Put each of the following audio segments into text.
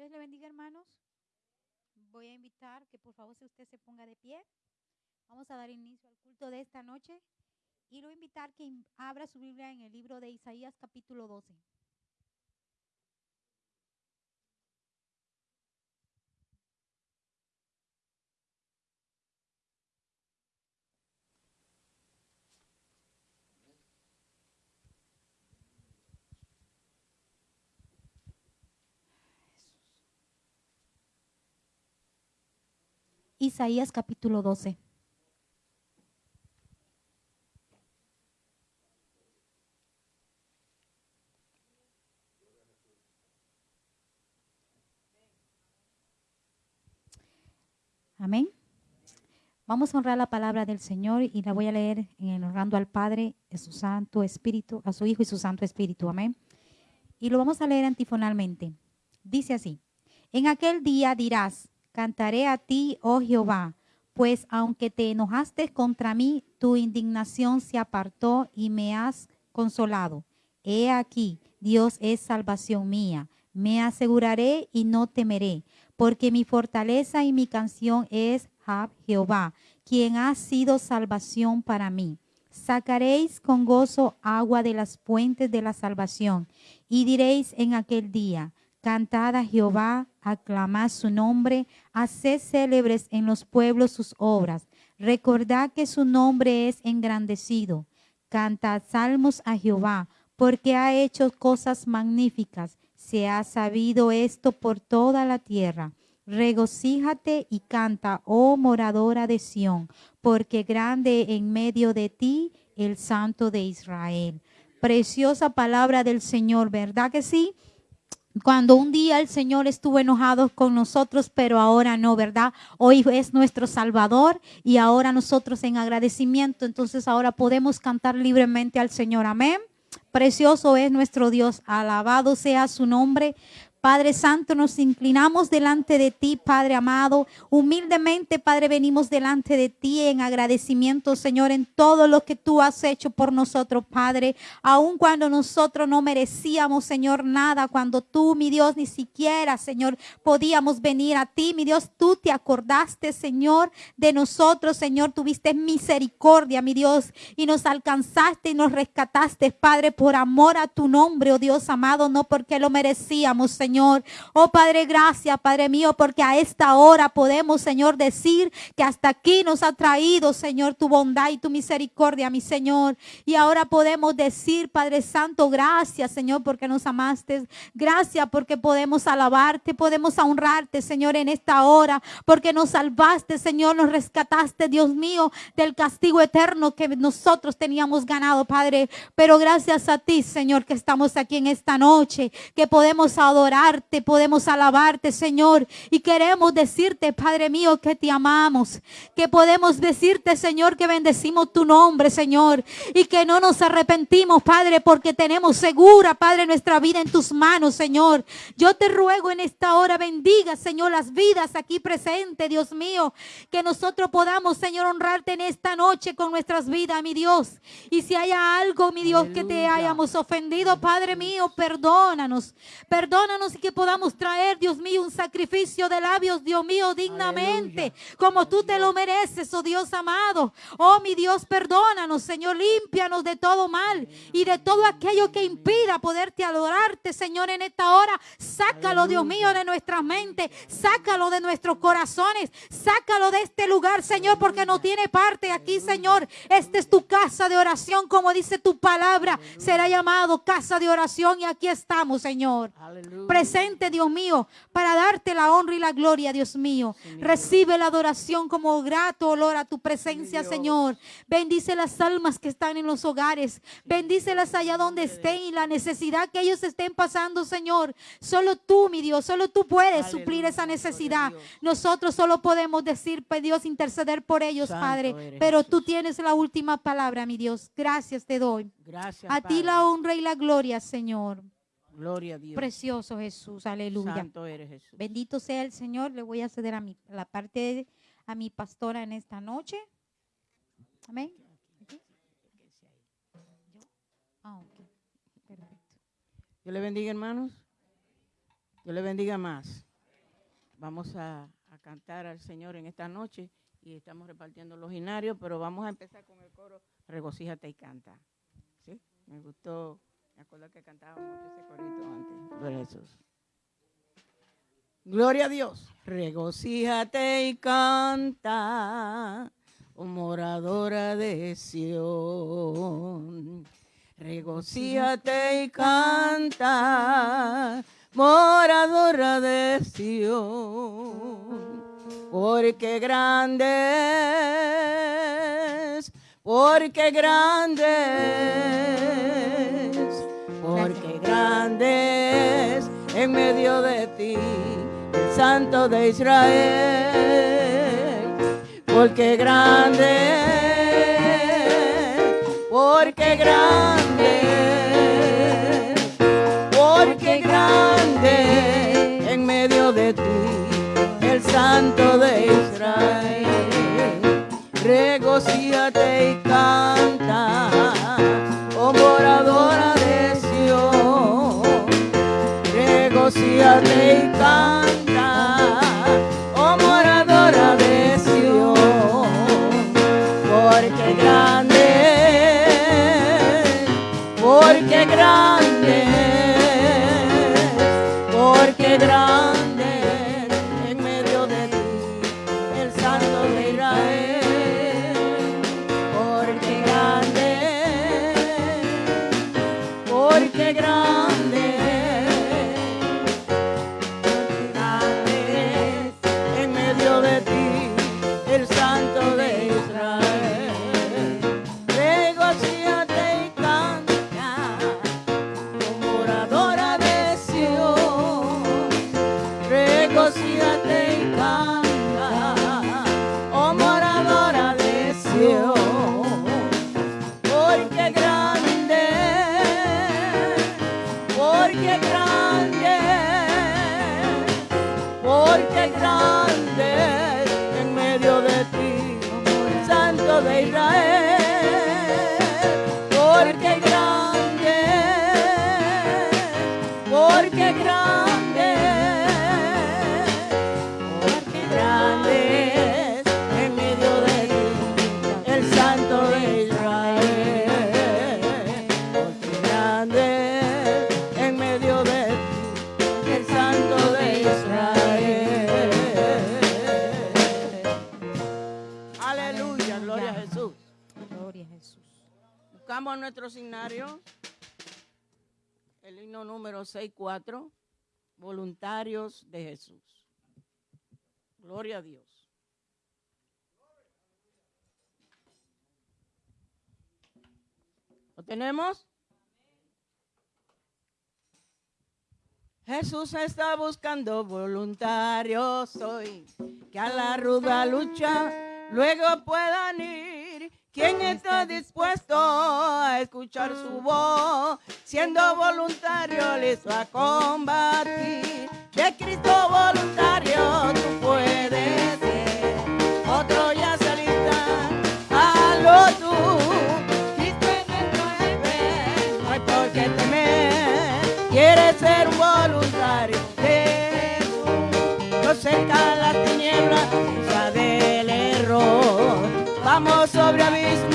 Dios le bendiga, hermanos. Voy a invitar que por favor si usted se ponga de pie. Vamos a dar inicio al culto de esta noche y lo invitar que abra su Biblia en el libro de Isaías capítulo 12. Isaías capítulo 12. Amén. Vamos a honrar la palabra del Señor y la voy a leer en honrando al Padre, a su Santo Espíritu, a su Hijo y su Santo Espíritu. Amén. Y lo vamos a leer antifonalmente. Dice así: En aquel día dirás, cantaré a ti, oh Jehová, pues aunque te enojaste contra mí, tu indignación se apartó y me has consolado. He aquí, Dios es salvación mía. Me aseguraré y no temeré, porque mi fortaleza y mi canción es Jehová, quien ha sido salvación para mí. Sacaréis con gozo agua de las fuentes de la salvación, y diréis en aquel día, Cantad a Jehová, aclamad su nombre, haced célebres en los pueblos sus obras. Recordad que su nombre es engrandecido. Cantad salmos a Jehová, porque ha hecho cosas magníficas. Se ha sabido esto por toda la tierra. Regocíjate y canta, oh moradora de Sión, porque grande en medio de ti el Santo de Israel. Preciosa palabra del Señor, ¿verdad que sí? Cuando un día el Señor estuvo enojado con nosotros, pero ahora no, ¿verdad? Hoy es nuestro Salvador y ahora nosotros en agradecimiento, entonces ahora podemos cantar libremente al Señor. Amén. Precioso es nuestro Dios, alabado sea su nombre. Padre Santo, nos inclinamos delante de ti, Padre amado. Humildemente, Padre, venimos delante de ti en agradecimiento, Señor, en todo lo que tú has hecho por nosotros, Padre. Aun cuando nosotros no merecíamos, Señor, nada, cuando tú, mi Dios, ni siquiera, Señor, podíamos venir a ti, mi Dios, tú te acordaste, Señor, de nosotros, Señor, tuviste misericordia, mi Dios, y nos alcanzaste y nos rescataste, Padre, por amor a tu nombre, oh Dios amado, no porque lo merecíamos, Señor Señor. Oh Padre, gracias, Padre mío, porque a esta hora podemos, Señor, decir que hasta aquí nos ha traído, Señor, tu bondad y tu misericordia, mi Señor. Y ahora podemos decir, Padre Santo, gracias, Señor, porque nos amaste. Gracias porque podemos alabarte, podemos honrarte, Señor, en esta hora, porque nos salvaste, Señor, nos rescataste, Dios mío, del castigo eterno que nosotros teníamos ganado, Padre. Pero gracias a ti, Señor, que estamos aquí en esta noche, que podemos adorar podemos alabarte, Señor. Y queremos decirte, Padre mío, que te amamos. Que podemos decirte, Señor, que bendecimos tu nombre, Señor. Y que no nos arrepentimos, Padre, porque tenemos segura, Padre, nuestra vida en tus manos, Señor. Yo te ruego en esta hora, bendiga, Señor, las vidas aquí presentes, Dios mío. Que nosotros podamos, Señor, honrarte en esta noche con nuestras vidas, mi Dios. Y si hay algo, mi Dios, que te hayamos ofendido, Padre mío, perdónanos. Perdónanos y que podamos traer, Dios mío, un sacrificio de labios, Dios mío, dignamente, como tú te lo mereces, oh Dios amado. Oh mi Dios, perdónanos, Señor, límpianos de todo mal y de todo aquello que impida poderte adorarte, Señor, en esta hora. Sácalo, Dios mío, de nuestra mente, sácalo de nuestros corazones, sácalo de este lugar, Señor, porque no tiene parte aquí, Señor. Esta es tu casa de oración, como dice tu palabra, será llamado casa de oración y aquí estamos, Señor. Aleluya presente, Dios mío, para darte la honra y la gloria, Dios mío. Recibe la adoración como grato olor a tu presencia, Señor. Bendice las almas que están en los hogares. Bendícelas allá donde estén y la necesidad que ellos estén pasando, Señor. Solo tú, mi Dios, solo tú puedes suplir esa necesidad. Nosotros solo podemos decir, pues, Dios, interceder por ellos, Padre. Pero tú tienes la última palabra, mi Dios. Gracias te doy. Gracias. A ti la honra y la gloria, Señor. Gloria a Dios. Precioso Jesús, aleluya. Santo eres Jesús. Bendito sea el Señor. Le voy a ceder a mi, la parte a mi pastora en esta noche. Amén. Ah, Dios le bendiga, hermanos. Dios le bendiga más. vamos a, a cantar al Señor en esta noche y estamos repartiendo los ginarios, pero vamos a empezar con el coro Regocíjate y canta. ¿Sí? Me gustó, me acuerdo que cantaba mucho ese corito antes. Gloria a Jesús. Gloria a Dios. Regocíjate y canta, oh moradora de Sión. Regocíjate y canta, moradora de Sión. Porque grande es, porque grande es, grande en medio de ti el Santo de Israel. Porque grande porque grande 64, voluntarios de Jesús. Gloria a Dios. ¿Lo tenemos? Jesús está buscando voluntarios hoy que a la ruda lucha luego puedan ir. ¿Quién está dispuesto a escuchar su voz? Siendo voluntario listo a combatir. De Cristo voluntario tú puedes ser. Otro ya se alista, hazlo tú. Cristo nuestro jefe, no hay por qué temer. Quieres ser un voluntario de Jesús. No cerca Vamos sobre abismo,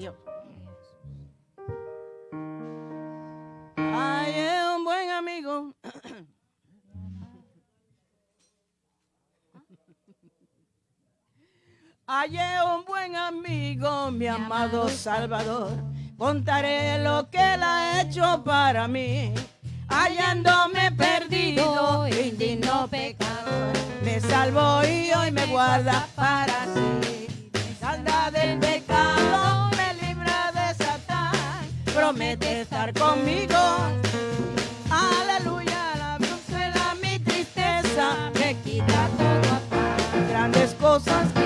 Dios. Ay, es un buen amigo. Ay, un buen amigo, mi amado Salvador. Contaré lo que él ha hecho para mí. Hallándome perdido, indigno pecador. Me salvó y hoy me guarda para sí. Me salva del pecado promete estar conmigo. Aleluya, la brújula, mi tristeza, me quita toda paz. Grandes cosas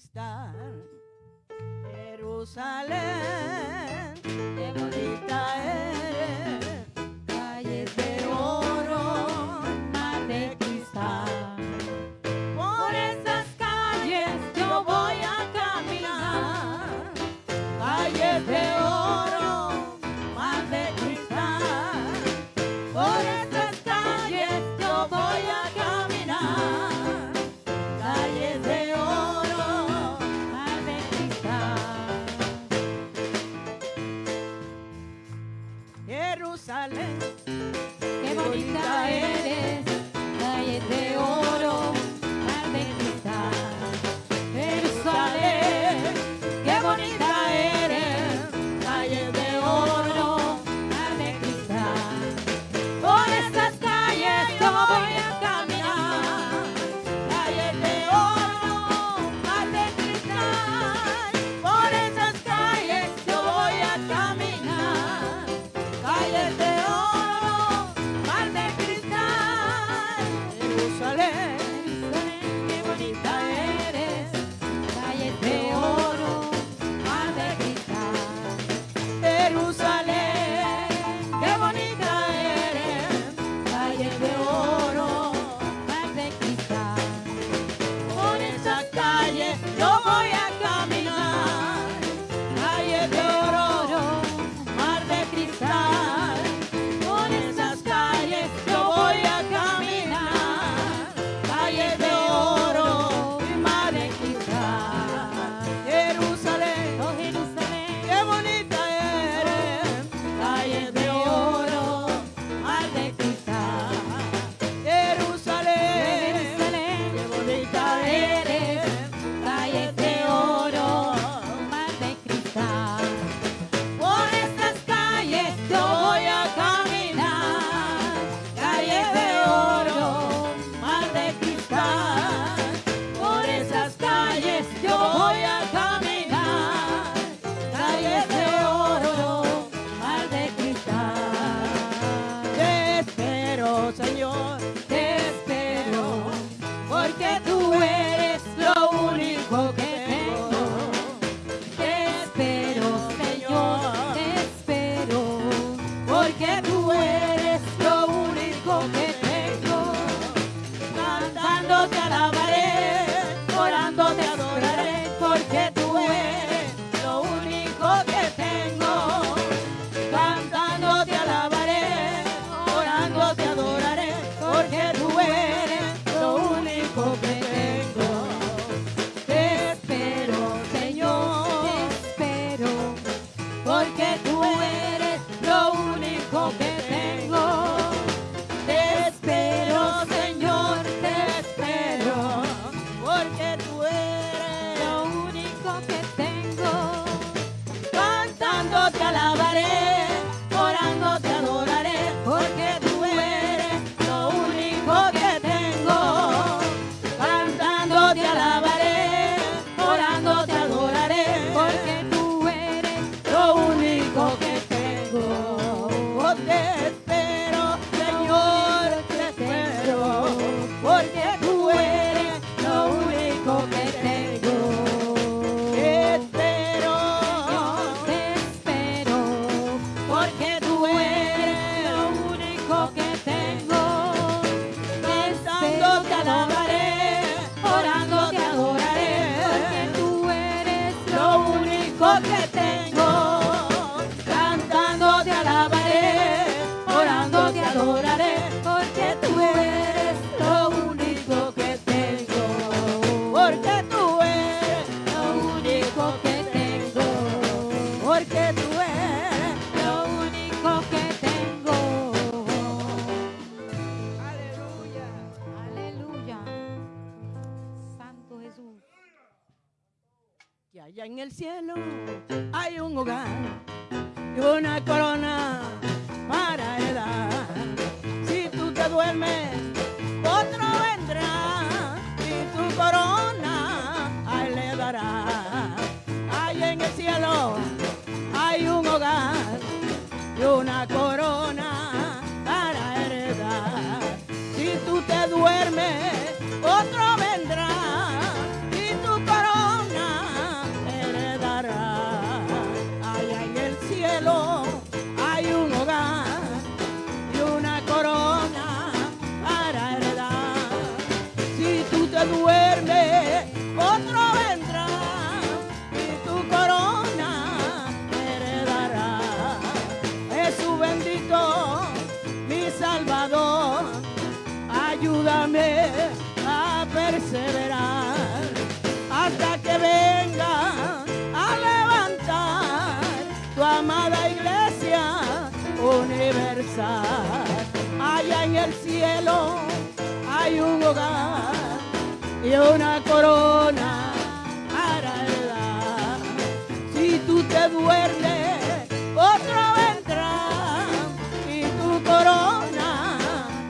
conquistar Jerusalén, qué bonita es. Y una corona para heredar. Si tú te duermes, otro vendrá y tu corona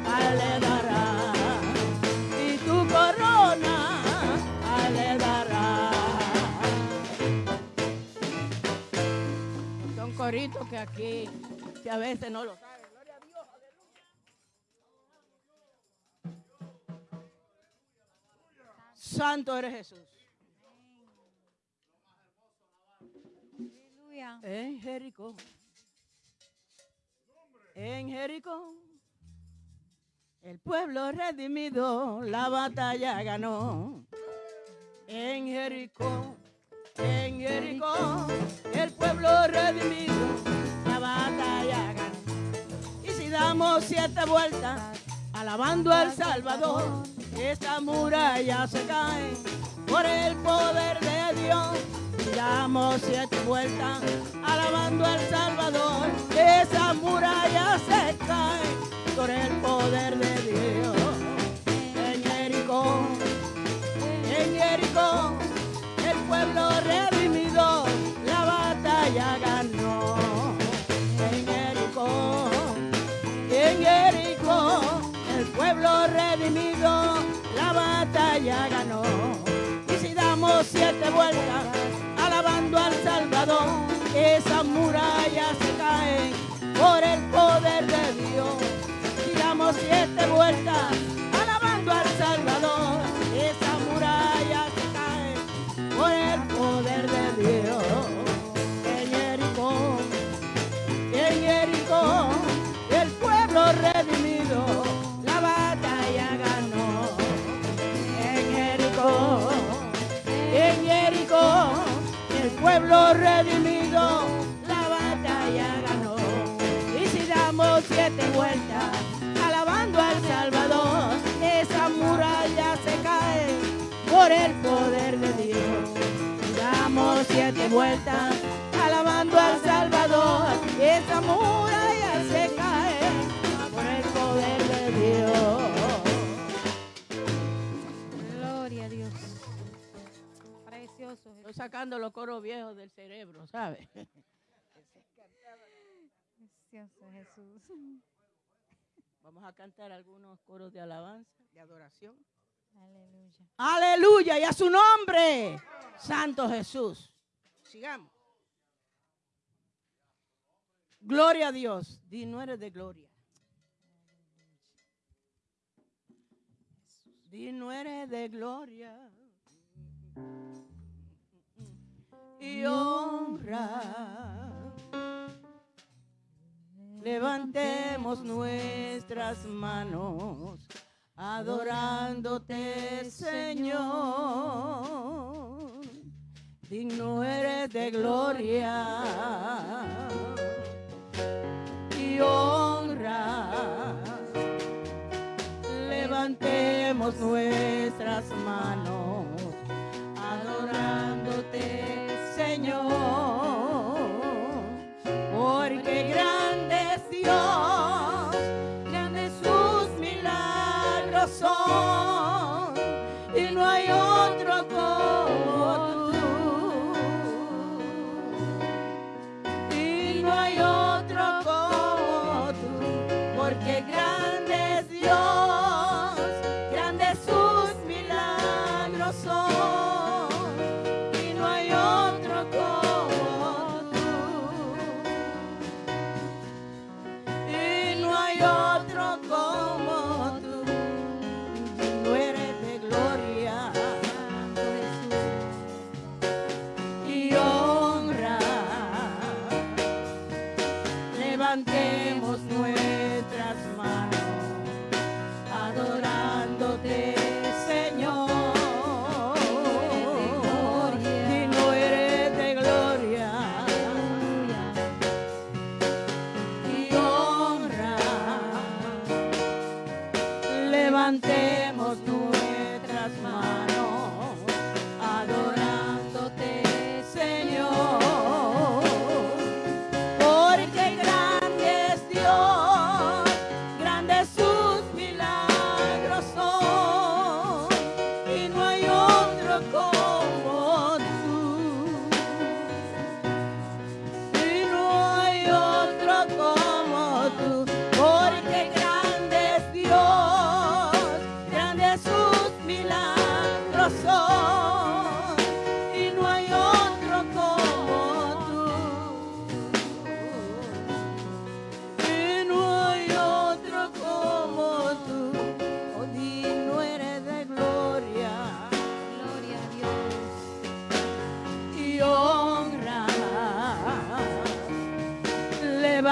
a él le dará. Y tu corona a él le dará. Son coritos que aquí, que a veces no lo Santo eres Jesús. Aleluya. En Jericó. En Jericó. El pueblo redimido la batalla ganó. En Jericó. En Jericó. El pueblo redimido la batalla ganó. Y si damos siete vueltas alabando al Salvador, esta muralla se cae por el poder de Dios. Damos siete vueltas alabando al Salvador, esa muralla se cae por el poder de Dios. En Jericó, en Jericó, el pueblo redimido batalla ganó. Y si damos siete vueltas alabando al Salvador, esa muralla se cae por el poder de Dios. Si damos siete vueltas alabando al Salvador, pueblo redimido la batalla ganó. Y si damos siete vueltas alabando al Salvador, esa muralla se cae por el poder de Dios. Damos siete vueltas alabando al Salvador, esa muralla maravilloso. Estoy ¿eh? sacando los coros viejos del cerebro, ¿sabes? Precioso Jesús. Vamos a cantar algunos coros de alabanza, de adoración. Aleluya. Aleluya, y a su nombre, Santo Jesús. Sigamos. Gloria a Dios. Di, no eres de gloria. Di, no eres de gloria. y honra. Levantemos nuestras manos adorándote, Señor. Digno eres de gloria y honra. Levantemos nuestras manos adorándote, Grandes Dios, grandes sus milagros son.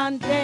Sunday.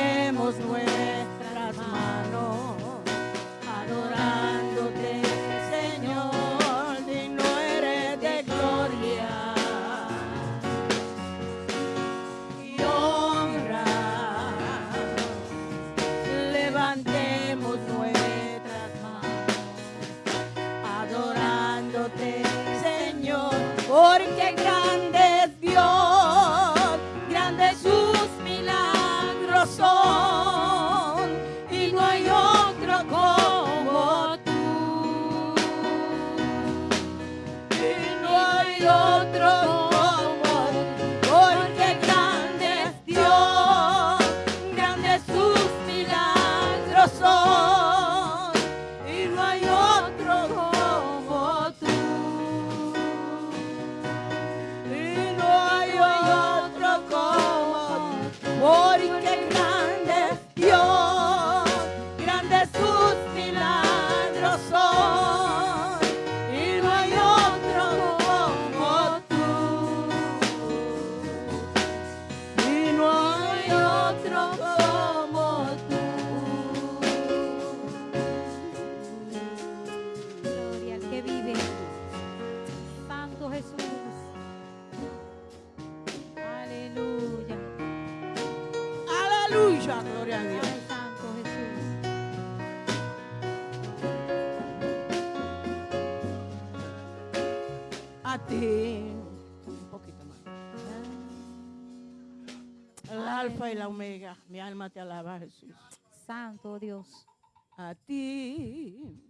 Dios. A ti,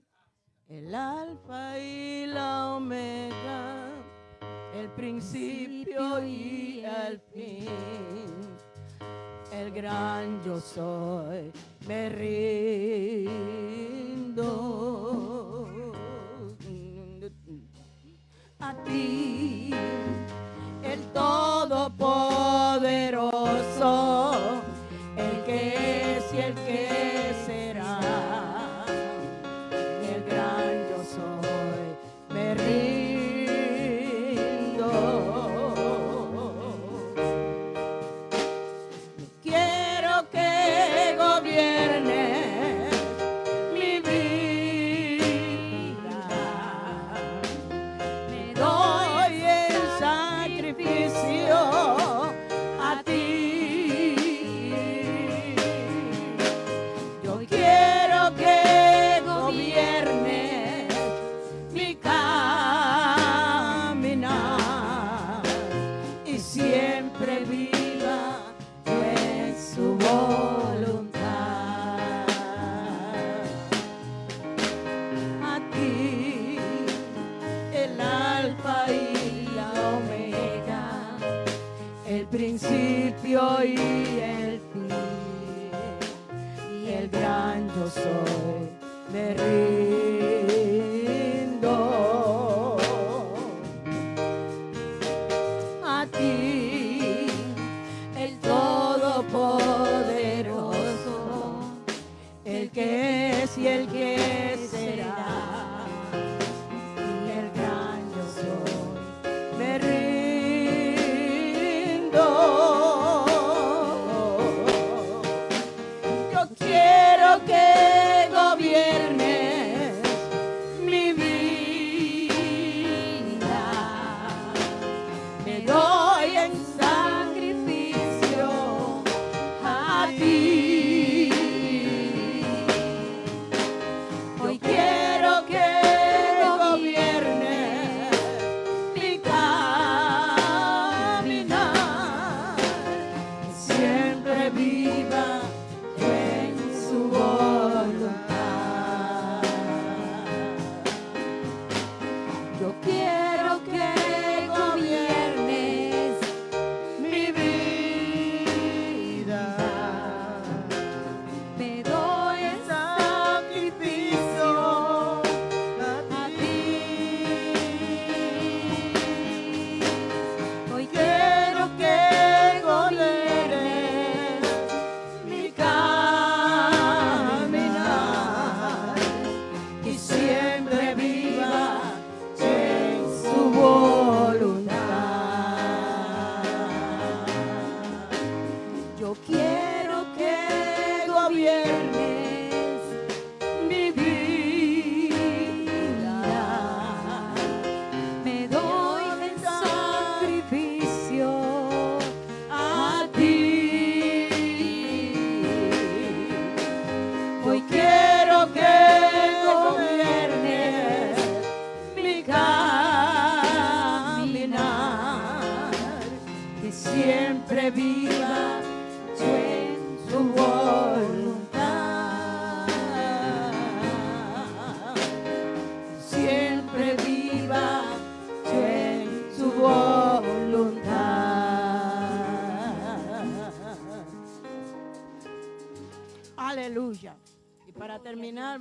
el alfa y la omega, el principio y el fin, el gran yo soy, me rindo. A ti, el todopoderoso, el que es y el que es. el principio y el fin, y el gran yo soy, me río.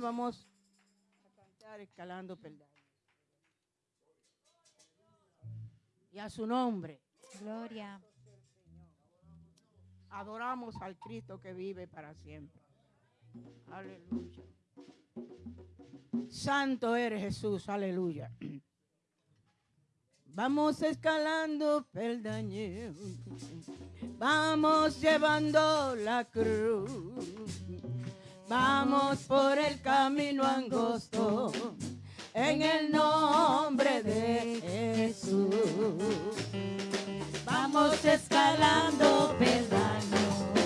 vamos a cantar escalando peldaños. Y a su nombre. Gloria. Adoramos al Cristo que vive para siempre. Aleluya. Santo eres Jesús, aleluya. Vamos escalando peldaños, vamos llevando la cruz. Vamos por el camino angosto, en el nombre de Jesús. Vamos escalando peldaños.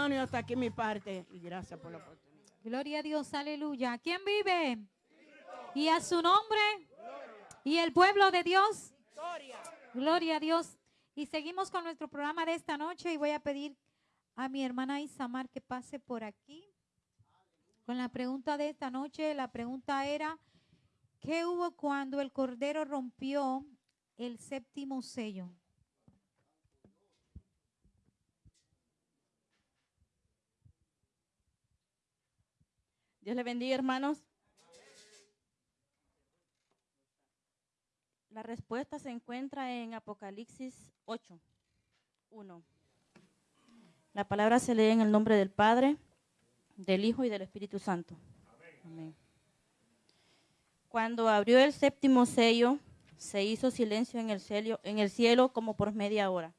Hermano y hasta aquí mi parte. Y gracias por la oportunidad. Gloria a Dios, aleluya. ¿Quién vive? Y a su nombre. Y el pueblo de Dios. Gloria a Dios. Y seguimos con nuestro programa de esta noche y voy a pedir a mi hermana Isamar que pase por aquí con la pregunta de esta noche. La pregunta era, ¿qué hubo cuando el Cordero rompió el séptimo sello? Dios le bendiga, hermanos. La respuesta se encuentra en Apocalipsis 8, 1. La palabra se lee en el nombre del Padre, del Hijo y del Espíritu Santo. Amén. Cuando abrió el séptimo sello, se hizo silencio en el cielo, en el cielo como por media hora.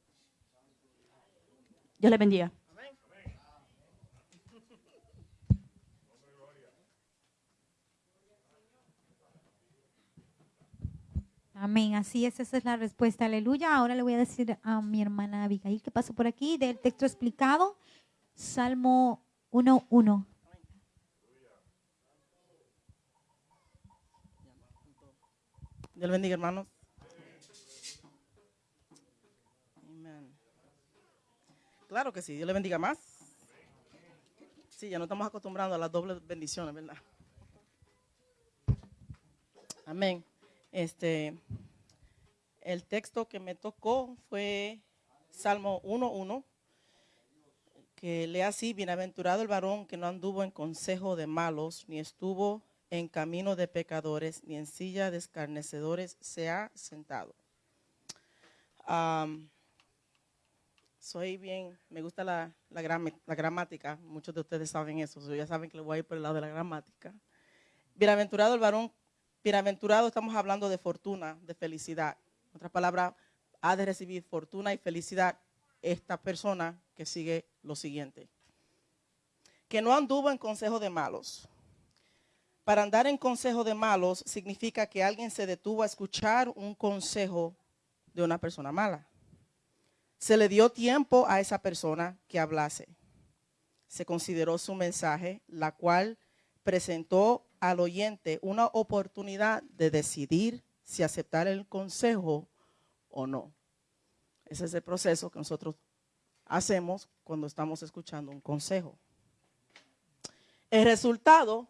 Dios le bendiga. Amén, así es, esa es la respuesta, aleluya. Ahora le voy a decir a mi hermana Abigail que pase por aquí del texto explicado, Salmo 1.1. Dios bendiga, hermanos. Claro que sí, Dios le bendiga más. Sí, ya no estamos acostumbrando a las dobles bendiciones, ¿verdad? Amén. Este, el texto que me tocó fue Salmo 1.1, que lee así, bienaventurado el varón que no anduvo en consejo de malos, ni estuvo en camino de pecadores, ni en silla de escarnecedores se ha sentado. Soy bien, me gusta la, la, gramática, muchos de ustedes saben eso, so ya saben que le voy a ir por el lado de la gramática. Bienaventurado el varón, bienaventurado estamos hablando de fortuna, de felicidad. En otras palabras, ha de recibir fortuna y felicidad esta persona que sigue lo siguiente. Que no anduvo en consejo de malos. Para andar en consejo de malos significa que alguien se detuvo a escuchar un consejo de una persona mala. Se le dio tiempo a esa persona que hablase. Se consideró su mensaje, la cual presentó al oyente una oportunidad de decidir si aceptar el consejo o no. Ese es el proceso que nosotros hacemos cuando estamos escuchando un consejo. El resultado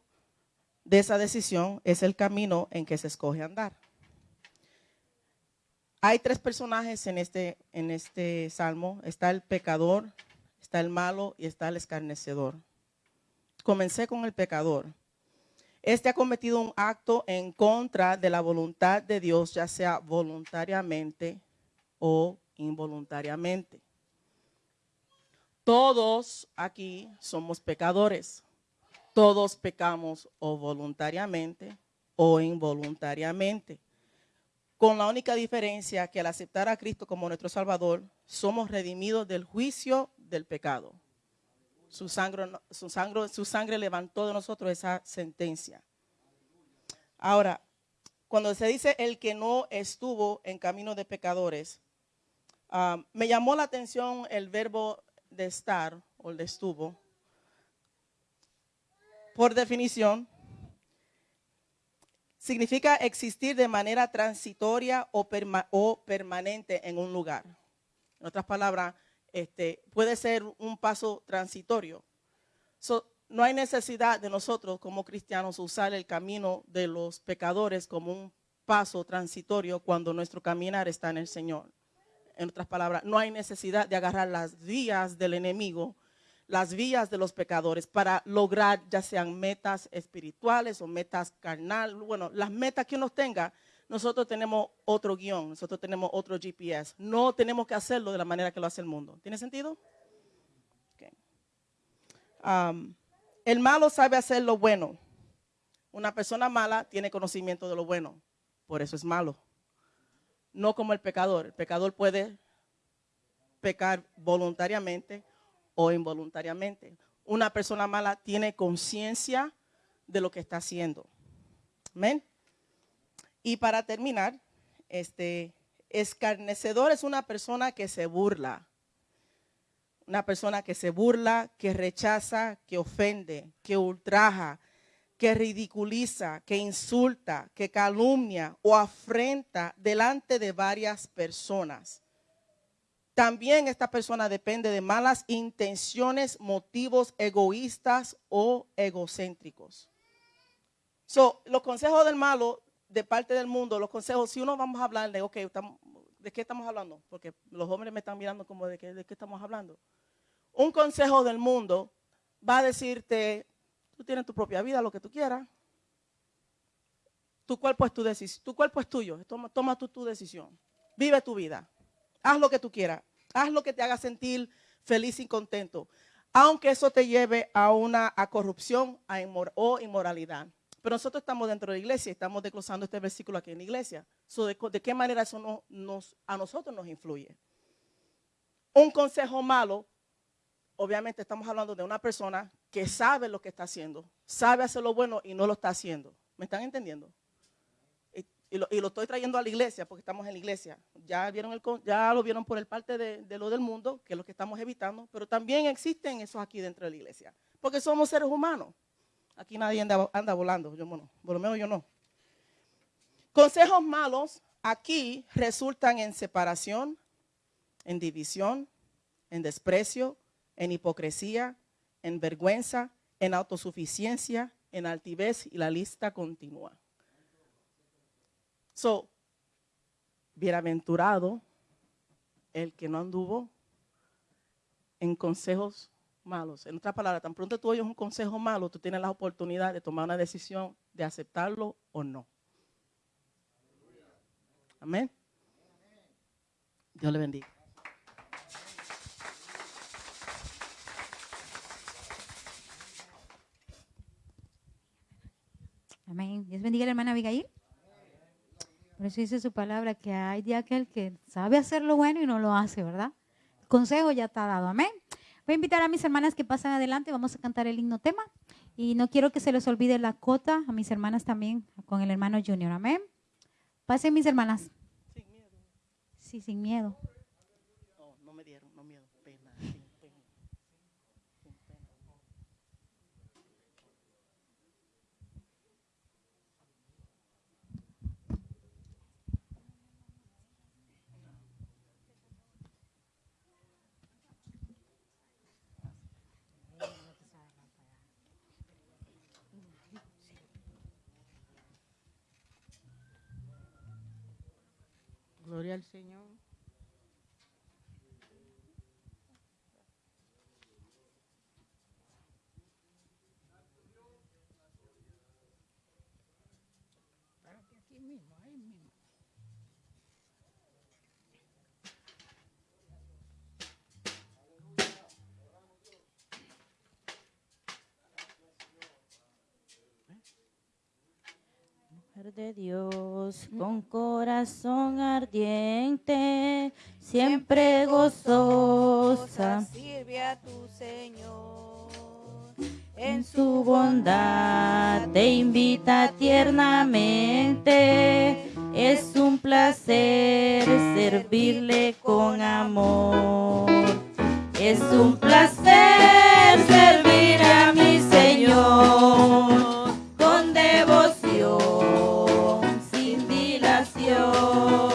de esa decisión es el camino en que se escoge andar. Hay tres personajes en este, en este salmo. Está el pecador, está el malo y está el escarnecedor. comencé con el pecador. Este ha cometido un acto en contra de la voluntad de Dios, ya sea voluntariamente o involuntariamente. Todos aquí somos pecadores. Todos pecamos o voluntariamente o involuntariamente. Con la única diferencia que al aceptar a Cristo como nuestro Salvador, somos redimidos del juicio del pecado. Su sangre, su sangre, su sangre levantó de nosotros esa sentencia. Ahora, cuando se dice el que no estuvo en camino de pecadores, ah, me llamó la atención el verbo de estar o el de estuvo. Por definición, significa existir de manera transitoria o, o permanente en un lugar. En otras palabras, este, puede ser un paso transitorio. no hay necesidad de nosotros como cristianos usar el camino de los pecadores como un paso transitorio cuando nuestro caminar está en el Señor. En otras palabras, no hay necesidad de agarrar las vías del enemigo, las vías de los pecadores para lograr ya sean metas espirituales o metas carnal, bueno, las metas que uno tenga, nosotros tenemos otro guion, nosotros tenemos otro GPS. No tenemos que hacerlo de la manera que lo hace el mundo. ¿Tiene sentido? Um, el malo sabe hacer lo bueno. Una persona mala tiene conocimiento de lo bueno. Por eso es malo. No como el pecador. El pecador puede pecar voluntariamente o involuntariamente. Una persona mala tiene conciencia de lo que está haciendo. Amén. Y para terminar, este, escarnecedor es una persona que se burla. Una persona que se burla, que rechaza, que ofende, que ultraja, que ridiculiza, que insulta, que calumnia o afrenta delante de varias personas. También esta persona depende de malas intenciones, motivos egoístas o egocéntricos. So, los consejos del malo de parte del mundo, los consejos, si uno vamos a hablar de, ok, ¿de qué estamos hablando? Porque los hombres me están mirando como de qué, de qué estamos hablando. Un consejo del mundo va a decirte, tú tienes tu propia vida, lo que tú quieras. Tu cuerpo es tu decisión, tu cuerpo es tuyo, toma, toma tú tu decisión. Vive tu vida. Haz lo que tú quieras. Haz lo que te haga sentir feliz y contento. Aunque eso te lleve a una a corrupción a o inmoralidad. Pero nosotros estamos dentro de la iglesia estamos desglosando este versículo aquí en la iglesia. de, qué manera eso a nosotros nos influye? Un consejo malo, obviamente estamos hablando de una persona que sabe lo que está haciendo, sabe hacer lo bueno y no lo está haciendo. ¿Me están entendiendo? Y, lo, estoy trayendo a la iglesia porque estamos en la iglesia. Ya, vieron el, ya lo vieron por el parte de, de lo del mundo, que es lo que estamos evitando, pero también existen esos aquí dentro de la iglesia, porque somos seres humanos. Aquí nadie anda, volando, yo, bueno, por lo menos yo no. Consejos malos aquí resultan en separación, en división, en desprecio, en hipocresía, en vergüenza, en autosuficiencia, en altivez y la lista continúa. So, bienaventurado el que no anduvo en consejos malos. En otras palabras, tan pronto tú oyes un consejo malo, tú tienes la oportunidad de tomar una decisión de aceptarlo o no. Amén. Dios le bendiga. Amén. Dios bendiga a la hermana Abigail. Por eso dice su palabra que hay de aquel que sabe hacer lo bueno y no lo hace, ¿verdad? El consejo ya está dado. Amén. Voy a invitar a mis hermanas que pasen adelante, vamos a cantar el himno tema. Y no quiero que se les olvide la cota, a mis hermanas también, con el hermano Junior. Amén. Pasen mis hermanas. Sin miedo. Sí, sin miedo. Gloria al Señor. Mujer de Dios, con corazón ardiente, siempre gozosa, sirve a tu Señor. en su bondad te invita tiernamente. Es un placer servirle con amor. Es un placer servir a mi Señor con devoción, Señor.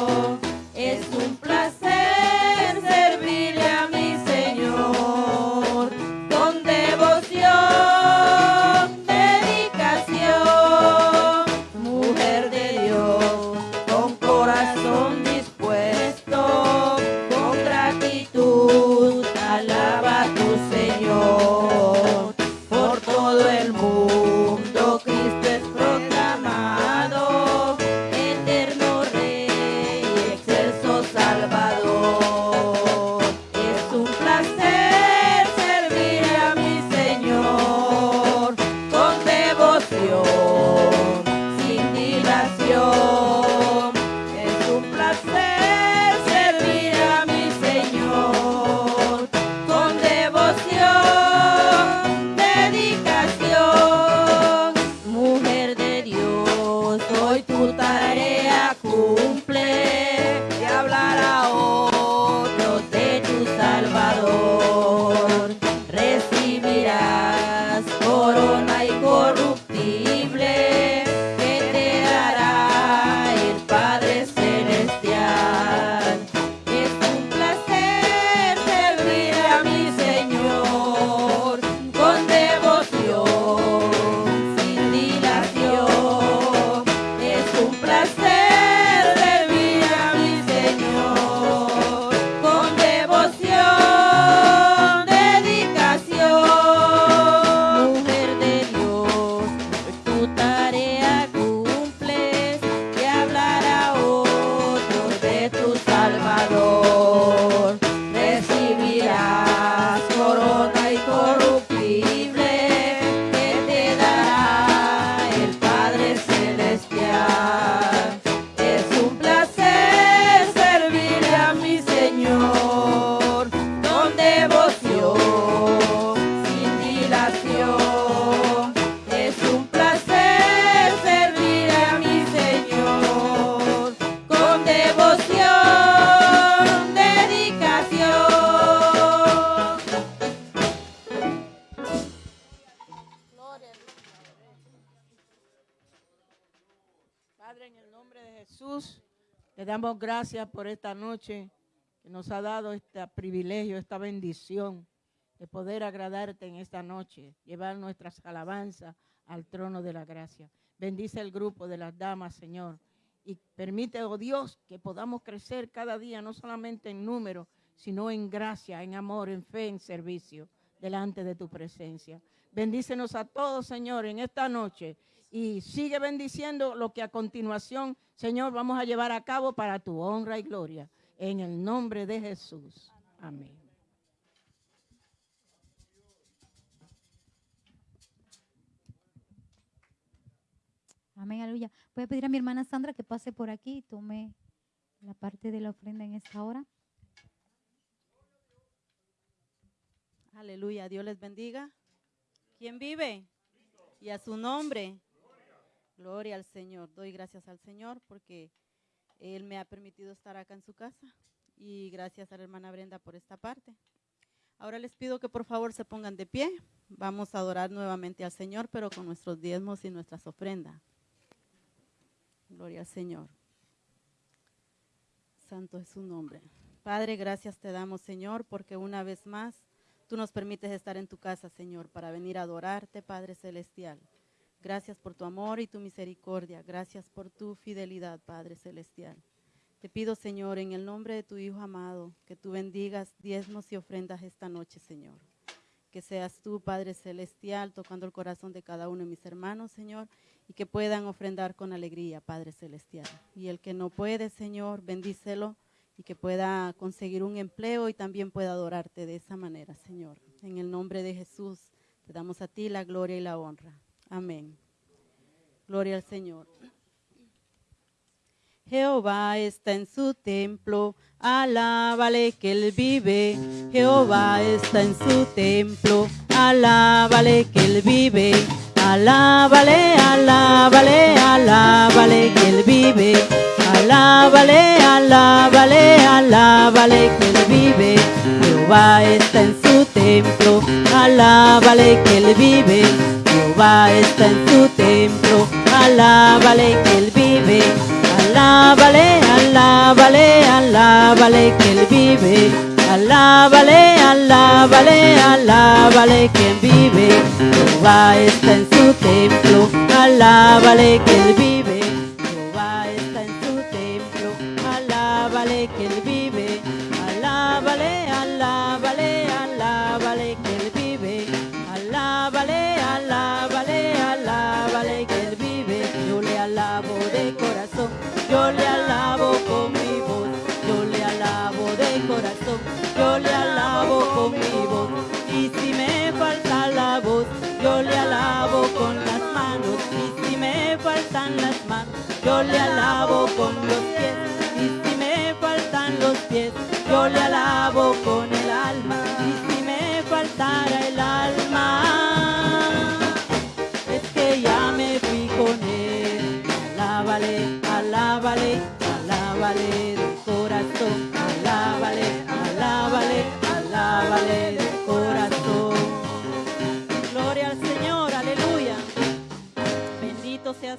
Gracias por esta noche que nos ha dado este privilegio, esta bendición de poder agradarte en esta noche, llevar nuestras alabanzas al trono de la gracia. Bendice el grupo de las damas, Señor, y permite, oh Dios, que podamos crecer cada día, no solamente en número, sino en gracia, en amor, en fe, en servicio, delante de tu presencia. Bendícenos a todos, Señor, en esta noche y sigue bendiciendo lo que a continuación, Señor, vamos a llevar a cabo para tu honra y gloria. En el nombre de Jesús. Amén. Amén, aleluya. Voy a pedir a mi hermana Sandra que pase por aquí y tome la parte de la ofrenda en esta hora. Aleluya, Dios les bendiga. ¿Quién vive? Y a su nombre. Gloria al Señor. Doy gracias al Señor porque Él me ha permitido estar acá en su casa. Y gracias a la hermana Brenda por esta parte. Ahora les pido que por favor se pongan de pie. Vamos a adorar nuevamente al Señor, pero con nuestros diezmos y nuestras ofrendas. Gloria al Señor. Santo es su nombre. Padre, gracias te damos, Señor, porque una vez más tú nos permites estar en tu casa, Señor, para venir a adorarte, Padre Celestial. Gracias por tu amor y tu misericordia. Gracias por tu fidelidad, Padre Celestial. Te pido, Señor, en el nombre de tu Hijo amado, que tú bendigas diezmos y ofrendas esta noche, Señor. Que seas tú, Padre Celestial, tocando el corazón de cada uno de mis hermanos, Señor, y que puedan ofrendar con alegría, Padre Celestial. Y el que no puede, Señor, bendícelo y que pueda conseguir un empleo y también pueda adorarte de esa manera, Señor. En el nombre de Jesús, te damos a ti la gloria y la honra. Amén. Gloria al Señor. Jehová está en su templo, alábale que él vive. Jehová está en su templo, alábale que él vive. Alábale, alábale, alábale que él vive. Alábale, alábale, alábale que él vive. Jehová está en su templo, alábale que él vive. Jehová está en su templo, alábale que él vive. Alábale, alábale, alábale que él vive. Alábale, alábale, alábale que él vive. Jehová está en su templo, alábale que él vive.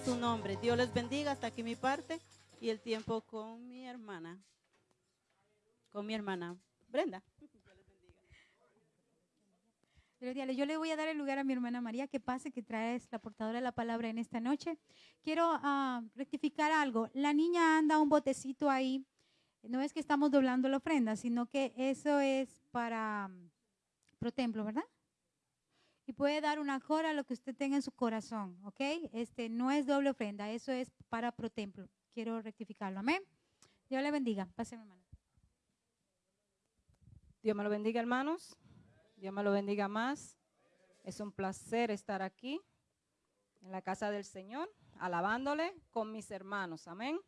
Su nombre. Dios les bendiga hasta aquí mi parte y el tiempo con mi hermana. Con mi hermana Brenda. Yo le voy a dar el lugar a mi hermana María que pase, que traes la portadora de la palabra en esta noche. Quiero ah, rectificar algo. La niña anda un botecito ahí. No es que estamos doblando la ofrenda, sino que eso es para mm, pro templo, ¿verdad? Y puede dar una cora a lo que usted tenga en su corazón, ¿ok? Este no es doble ofrenda, eso es para pro templo. Quiero rectificarlo, amén. Dios le bendiga. Pase, mi hermana. Dios me lo bendiga, hermanos. Dios me lo bendiga más. Es un placer estar aquí en la casa del Señor, alabándole con mis hermanos. Amén.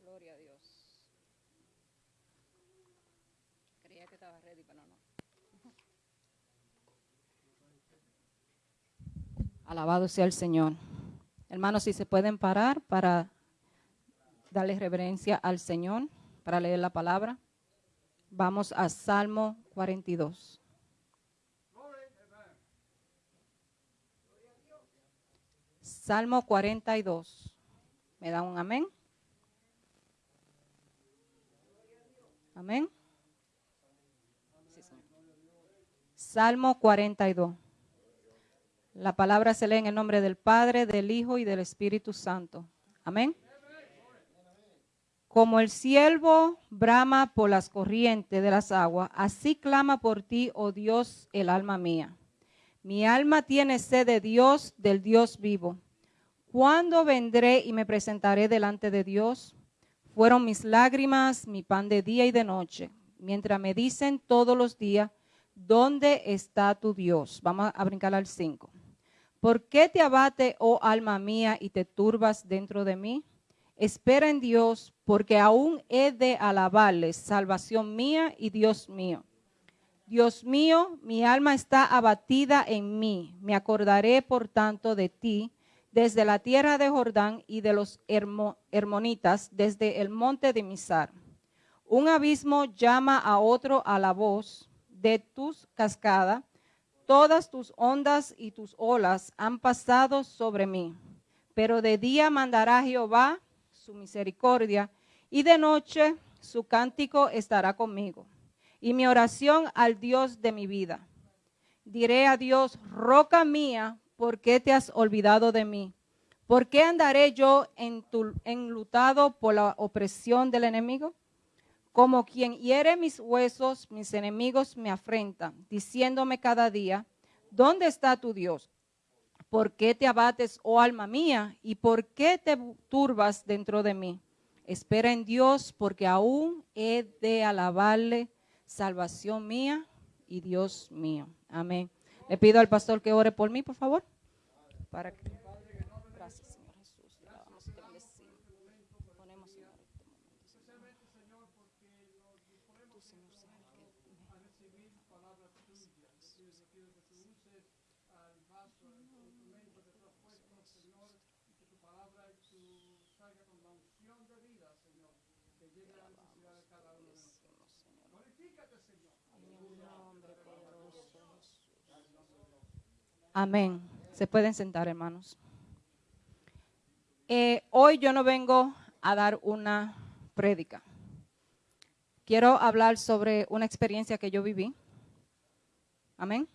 Gloria a Dios. Creía que estaba ready, pero no. Alabado sea el Señor. Hermanos, si se pueden parar para darle reverencia al Señor, para leer la palabra. Vamos a Salmo 42. Salmo 42. ¿Me da un amén? Amén. Salmo 42. La palabra se lee en el nombre del Padre, del Hijo y del Espíritu Santo. Amén. Como el siervo brama por las corrientes de las aguas, así clama por ti, oh Dios, el alma mía. Mi alma tiene sed de Dios, del Dios vivo. ¿Cuándo vendré y me presentaré delante de Dios? Fueron mis lágrimas, mi pan de día y de noche, mientras me dicen todos los días, ¿dónde está tu Dios? Vamos a brincar al 5. ¿Por qué te abate, oh alma mía, y te turbas dentro de mí? Espera en Dios, porque aún he de alabarle, salvación mía y Dios mío. Dios mío, mi alma está abatida en mí. Me acordaré, por tanto, de ti desde la tierra de Jordán y de los hermo- hermonitas, desde el monte de Misar. Un abismo llama a otro a la voz de tus cascadas. Todas tus ondas y tus olas han pasado sobre mí. Pero de día mandará Jehová su misericordia y de noche su cántico estará conmigo. Y mi oración al Dios de mi vida. Diré a Dios, roca mía, ¿por qué te has olvidado de mí? ¿Por qué andaré yo enlutado por la opresión del enemigo? Como quien hiere mis huesos, mis enemigos me afrentan, diciéndome cada día, ¿dónde está tu Dios? ¿Por qué te abates, oh alma mía? ¿Y por qué te turbas dentro de mí? Espera en Dios porque aún he de alabarle, salvación mía y Dios mío. Amén. Le pido al pastor que ore por mí, por favor. Para que... Gracias, Señor Jesús. Te alabamos y te bendecimos. Ponemos, Señor, este momento, Señor. Tú, Señor, sabes que- Amén. Se pueden sentar, hermanos. Eh, hoy yo no vengo a dar una prédica. Quiero hablar sobre una experiencia que yo viví. Amén.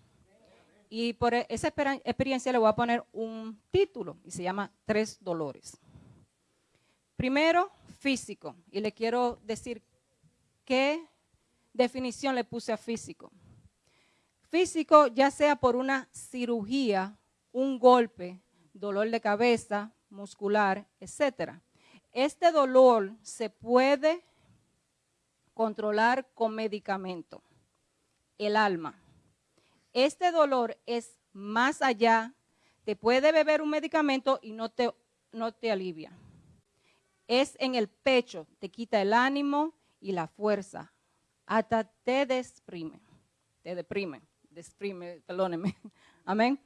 Y por e- esa experiencia le voy a poner un título y se llama Tres Dolores. Primero, físico. Y le quiero decir qué definición le puse a físico. Físico, ya sea por una cirugía, un golpe, dolor de cabeza, muscular, etcétera. Este dolor se puede controlar con medicamento. El alma. Este dolor es más allá. Te puede beber un medicamento y no te, no te alivia. Es en el pecho, te quita el ánimo y la fuerza. Hasta te deprime. Te deprime. Perdóneme. Amén.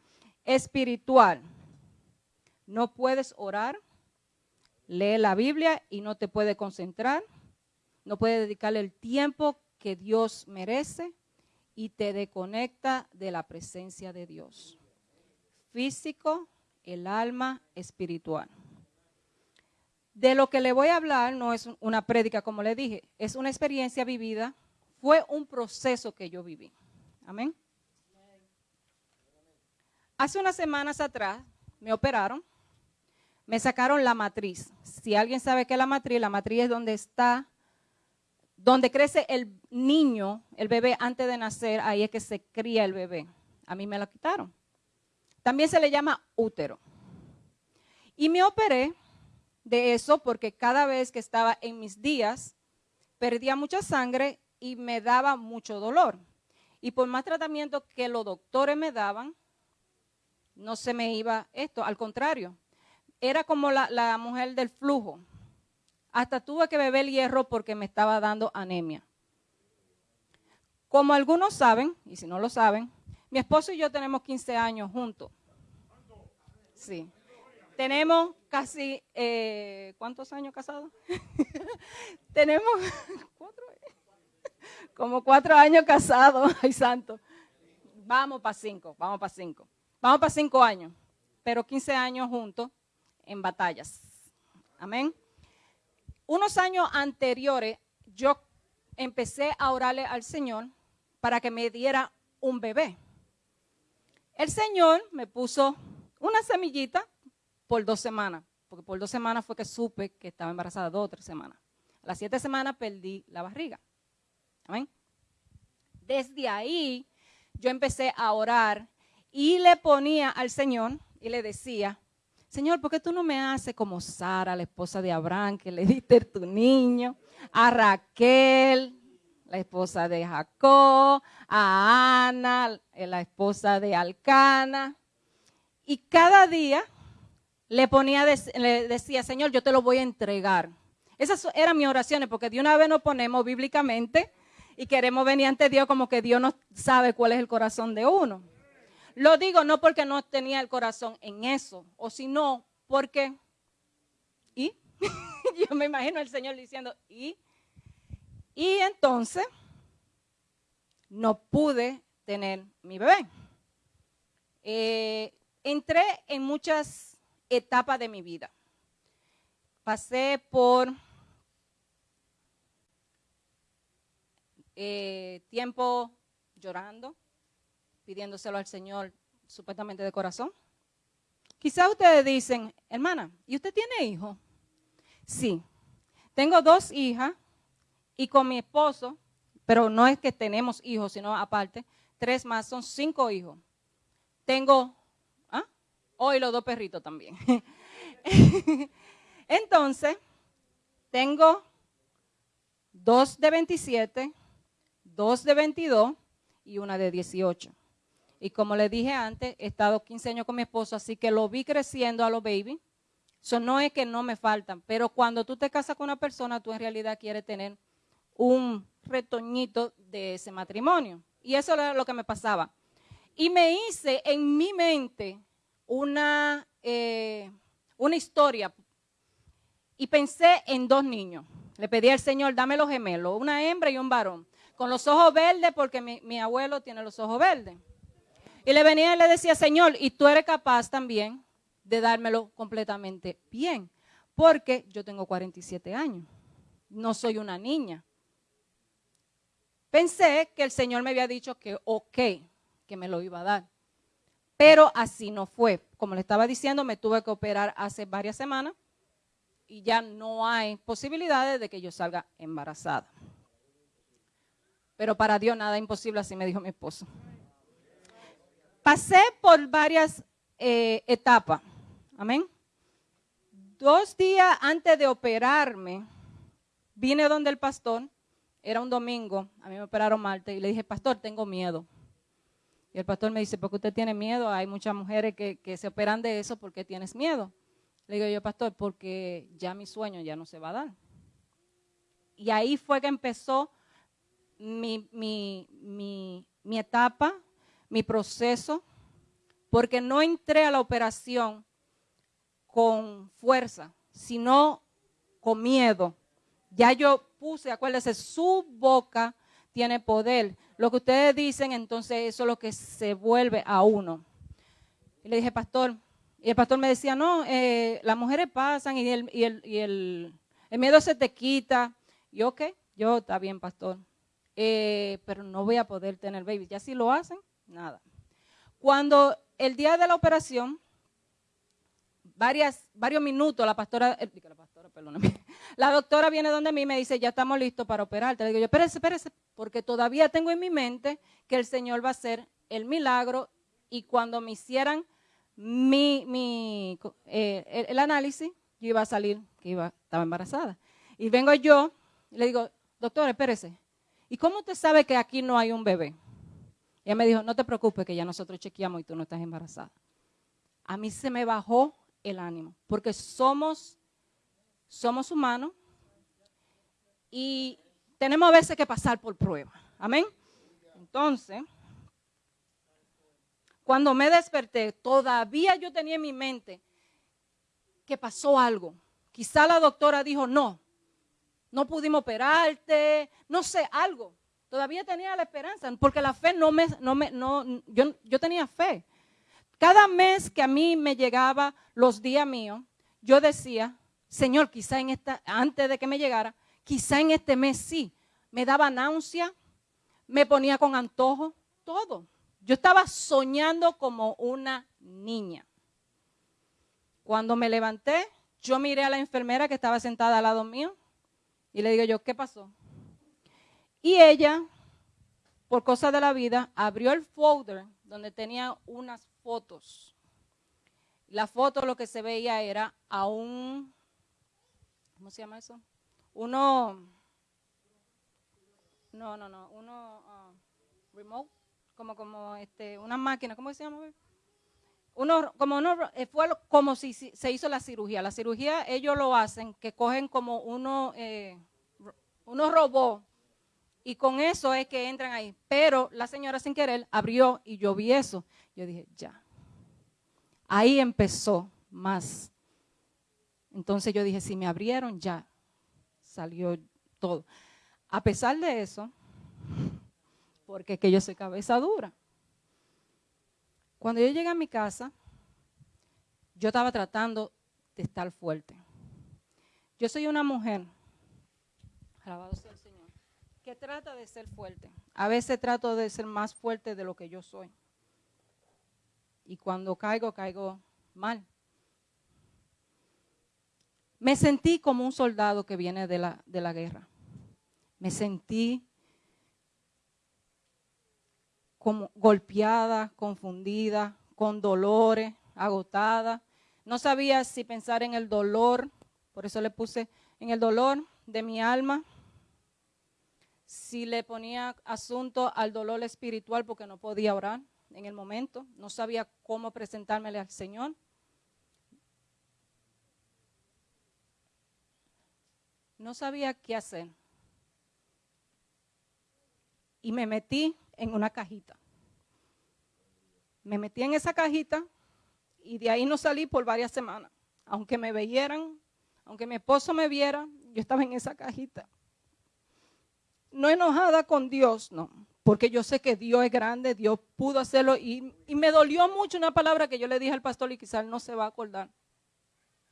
Espiritual. No puedes orar, lee la Biblia y no te puede concentrar. No puede dedicarle el tiempo que Dios merece y te desconecta de la presencia de Dios. Físico, el alma, espiritual. De lo que le voy a hablar no es una prédica, como le dije, es una experiencia vivida, fue un proceso que yo viví. Amén. Hace unas semanas atrás me operaron, me sacaron la matriz. Si alguien sabe qué es la matriz, la matriz es donde está, donde crece el niño, el bebé antes de nacer, ahí es que se cría el bebé. A mí me la quitaron. También se le llama útero. Y me operé de eso porque cada vez que estaba en mis días, perdía mucha sangre y me daba mucho dolor. Y por más tratamiento que los doctores me daban, no se me iba esto, al contrario. Era como la, la mujer del flujo. Hasta tuve que beber hierro porque me estaba dando anemia. Como algunos saben, y si no lo saben, mi esposo y yo tenemos 15 años juntos. Sí. Tenemos casi, eh, ¿cuántos años casados? tenemos cuatro, como cuatro años casados, ay santo. Vamos para cinco, vamos para cinco. Vamos para cinco años, pero 15 años juntos en batallas. Amén. Unos años anteriores, yo empecé a orarle al Señor para que me diera un bebé. El Señor me puso una semillita por dos semanas, porque por dos semanas fue que supe que estaba embarazada, dos o tres semanas. A las siete semanas perdí la barriga. Amén. Desde ahí yo empecé a orar y le ponía al Señor y le decía, Señor, ¿por qué tú no me haces como Sara, la esposa de Abraham, que le diste tu niño? A Raquel, la esposa de Jacob, a Ana, la esposa de Alcana. Y cada día le ponía, le decía, Señor, yo te lo voy a entregar. Esas eran mis oraciones, porque de una vez nos ponemos bíblicamente y queremos venir ante Dios como que Dios no sabe cuál es el corazón de uno. Lo digo no porque no tenía el corazón en eso, o sino porque, y yo me imagino al Señor diciendo, y, y entonces no pude tener mi bebé. Eh, entré en muchas etapas de mi vida. Pasé por eh, tiempo llorando, pidiéndoselo al Señor supuestamente de corazón. Quizá ustedes dicen, hermana, ¿y usted tiene hijos? Sí, tengo dos hijas y con mi esposo, pero no es que tenemos hijos, sino aparte, tres más, son cinco hijos. Tengo, ¿ah? Hoy los dos perritos también. Entonces, tengo dos de 27, dos de 22 y una de 18. Y como le dije antes, he estado 15 años con mi esposo, así que lo vi creciendo a los baby. Eso no es que no me faltan, pero cuando tú te casas con una persona, tú en realidad quieres tener un retoñito de ese matrimonio. Y eso era lo que me pasaba. Y me hice en mi mente una, eh, una historia y pensé en dos niños. Le pedí al Señor, dame los gemelos, una hembra y un varón, con los ojos verdes porque mi abuelo tiene los ojos verdes. Y le venía y le decía, Señor, y tú eres capaz también de dármelo completamente bien, porque yo tengo 47 años, no soy una niña. Pensé que el Señor me había dicho que ok, que me lo iba a dar. Pero así no fue. Como le estaba diciendo, me tuve que operar hace varias semanas y ya no hay posibilidades de que yo salga embarazada. Pero para Dios nada imposible, así me dijo mi esposo. Pasé por varias eh, etapas. Amén. Dos días antes de operarme, vine donde el pastor, era un domingo, a mí me operaron martes, y le dije, pastor, tengo miedo. Y el pastor me dice, ¿por qué usted tiene miedo? Hay muchas mujeres que, se operan de eso porque tienes miedo. Le digo yo, pastor, porque ya mi sueño ya no se va a dar. Y ahí fue que empezó mi, mi, mi etapa, mi proceso, porque no entré a la operación con fuerza, sino con miedo. Ya yo puse, acuérdese, su boca tiene poder. Lo que ustedes dicen, entonces eso es lo que se vuelve a uno. Y le dije, pastor, y el pastor me decía, no, eh, las mujeres pasan y, el, y, el, y el, miedo se te quita. Y ok, yo, está bien, pastor. Eh, pero no voy a poder tener baby. Ya si lo hacen, nada. Cuando el día de la operación, varios minutos, la pastora, eh, la pastora, perdóname, la doctora viene donde mí y me dice, ya estamos listos para operarte. Le digo yo, espérese, espérese, porque todavía tengo en mi mente que el Señor va a hacer el milagro y cuando me hicieran mi, mi eh, el, análisis, yo iba a salir que iba, estaba embarazada. Y vengo yo y le digo, doctora, espérese, ¿y cómo usted sabe que aquí no hay un bebé? Ella me dijo, no te preocupes que ya nosotros chequeamos y tú no estás embarazada. A mí se me bajó el ánimo, porque somos, somos humanos y tenemos a veces que pasar por prueba. Amén. Entonces, cuando me desperté, todavía yo tenía en mi mente que pasó algo. Quizá la doctora dijo, no, no pudimos operarte, no sé, algo. Todavía tenía la esperanza, porque la fe no me, no me, no, yo, yo tenía fe. Cada mes que a mí me llegaba los días míos, yo decía, Señor, quizá en esta, antes de que me llegara, quizá en este mes sí, me daba náusea, me ponía con antojo, todo. Yo estaba soñando como una niña. Cuando me levanté, yo miré a la enfermera que estaba sentada al lado mío y le digo yo, ¿qué pasó? Y ella, por cosa de la vida, abrió el folder donde tenía unas fotos. La foto lo que se veía era a un, ¿cómo se llama eso? Uno, no, no, no, uno, uh, remote, como, como este, una máquina, ¿cómo se llama? Uno, como uno, eh, fue como si se hizo la cirugía. La cirugía ellos lo hacen, que cogen como uno, eh, unos robots y con eso es que entran ahí. Pero la señora sin querer abrió y yo vi eso. Yo dije, ya. Ahí empezó más. Entonces yo dije, si me abrieron, ya salió todo. A pesar de eso, porque es que yo soy cabeza dura. Cuando yo llegué a mi casa, yo estaba tratando de estar fuerte. Yo soy una mujer, alabado sea que trata de ser fuerte. A veces trato de ser más fuerte de lo que yo soy. Y cuando caigo, caigo mal. Me sentí como un soldado que viene de la, de la guerra. Me sentí como golpeada, confundida, con dolores, agotada. No sabía si pensar en el dolor, por eso le puse en el dolor de mi alma, si le ponía asunto al dolor espiritual porque no podía orar en el momento, no sabía cómo presentármele al Señor. No sabía qué hacer. Y me metí en una cajita. Me metí en esa cajita y de ahí no salí por varias semanas. Aunque me veyeran, aunque mi esposo me viera, yo estaba en esa cajita. No enojada con Dios, no, porque yo sé que Dios es grande, Dios pudo hacerlo y, y me dolió mucho una palabra que yo le dije al pastor y quizás no se va a acordar.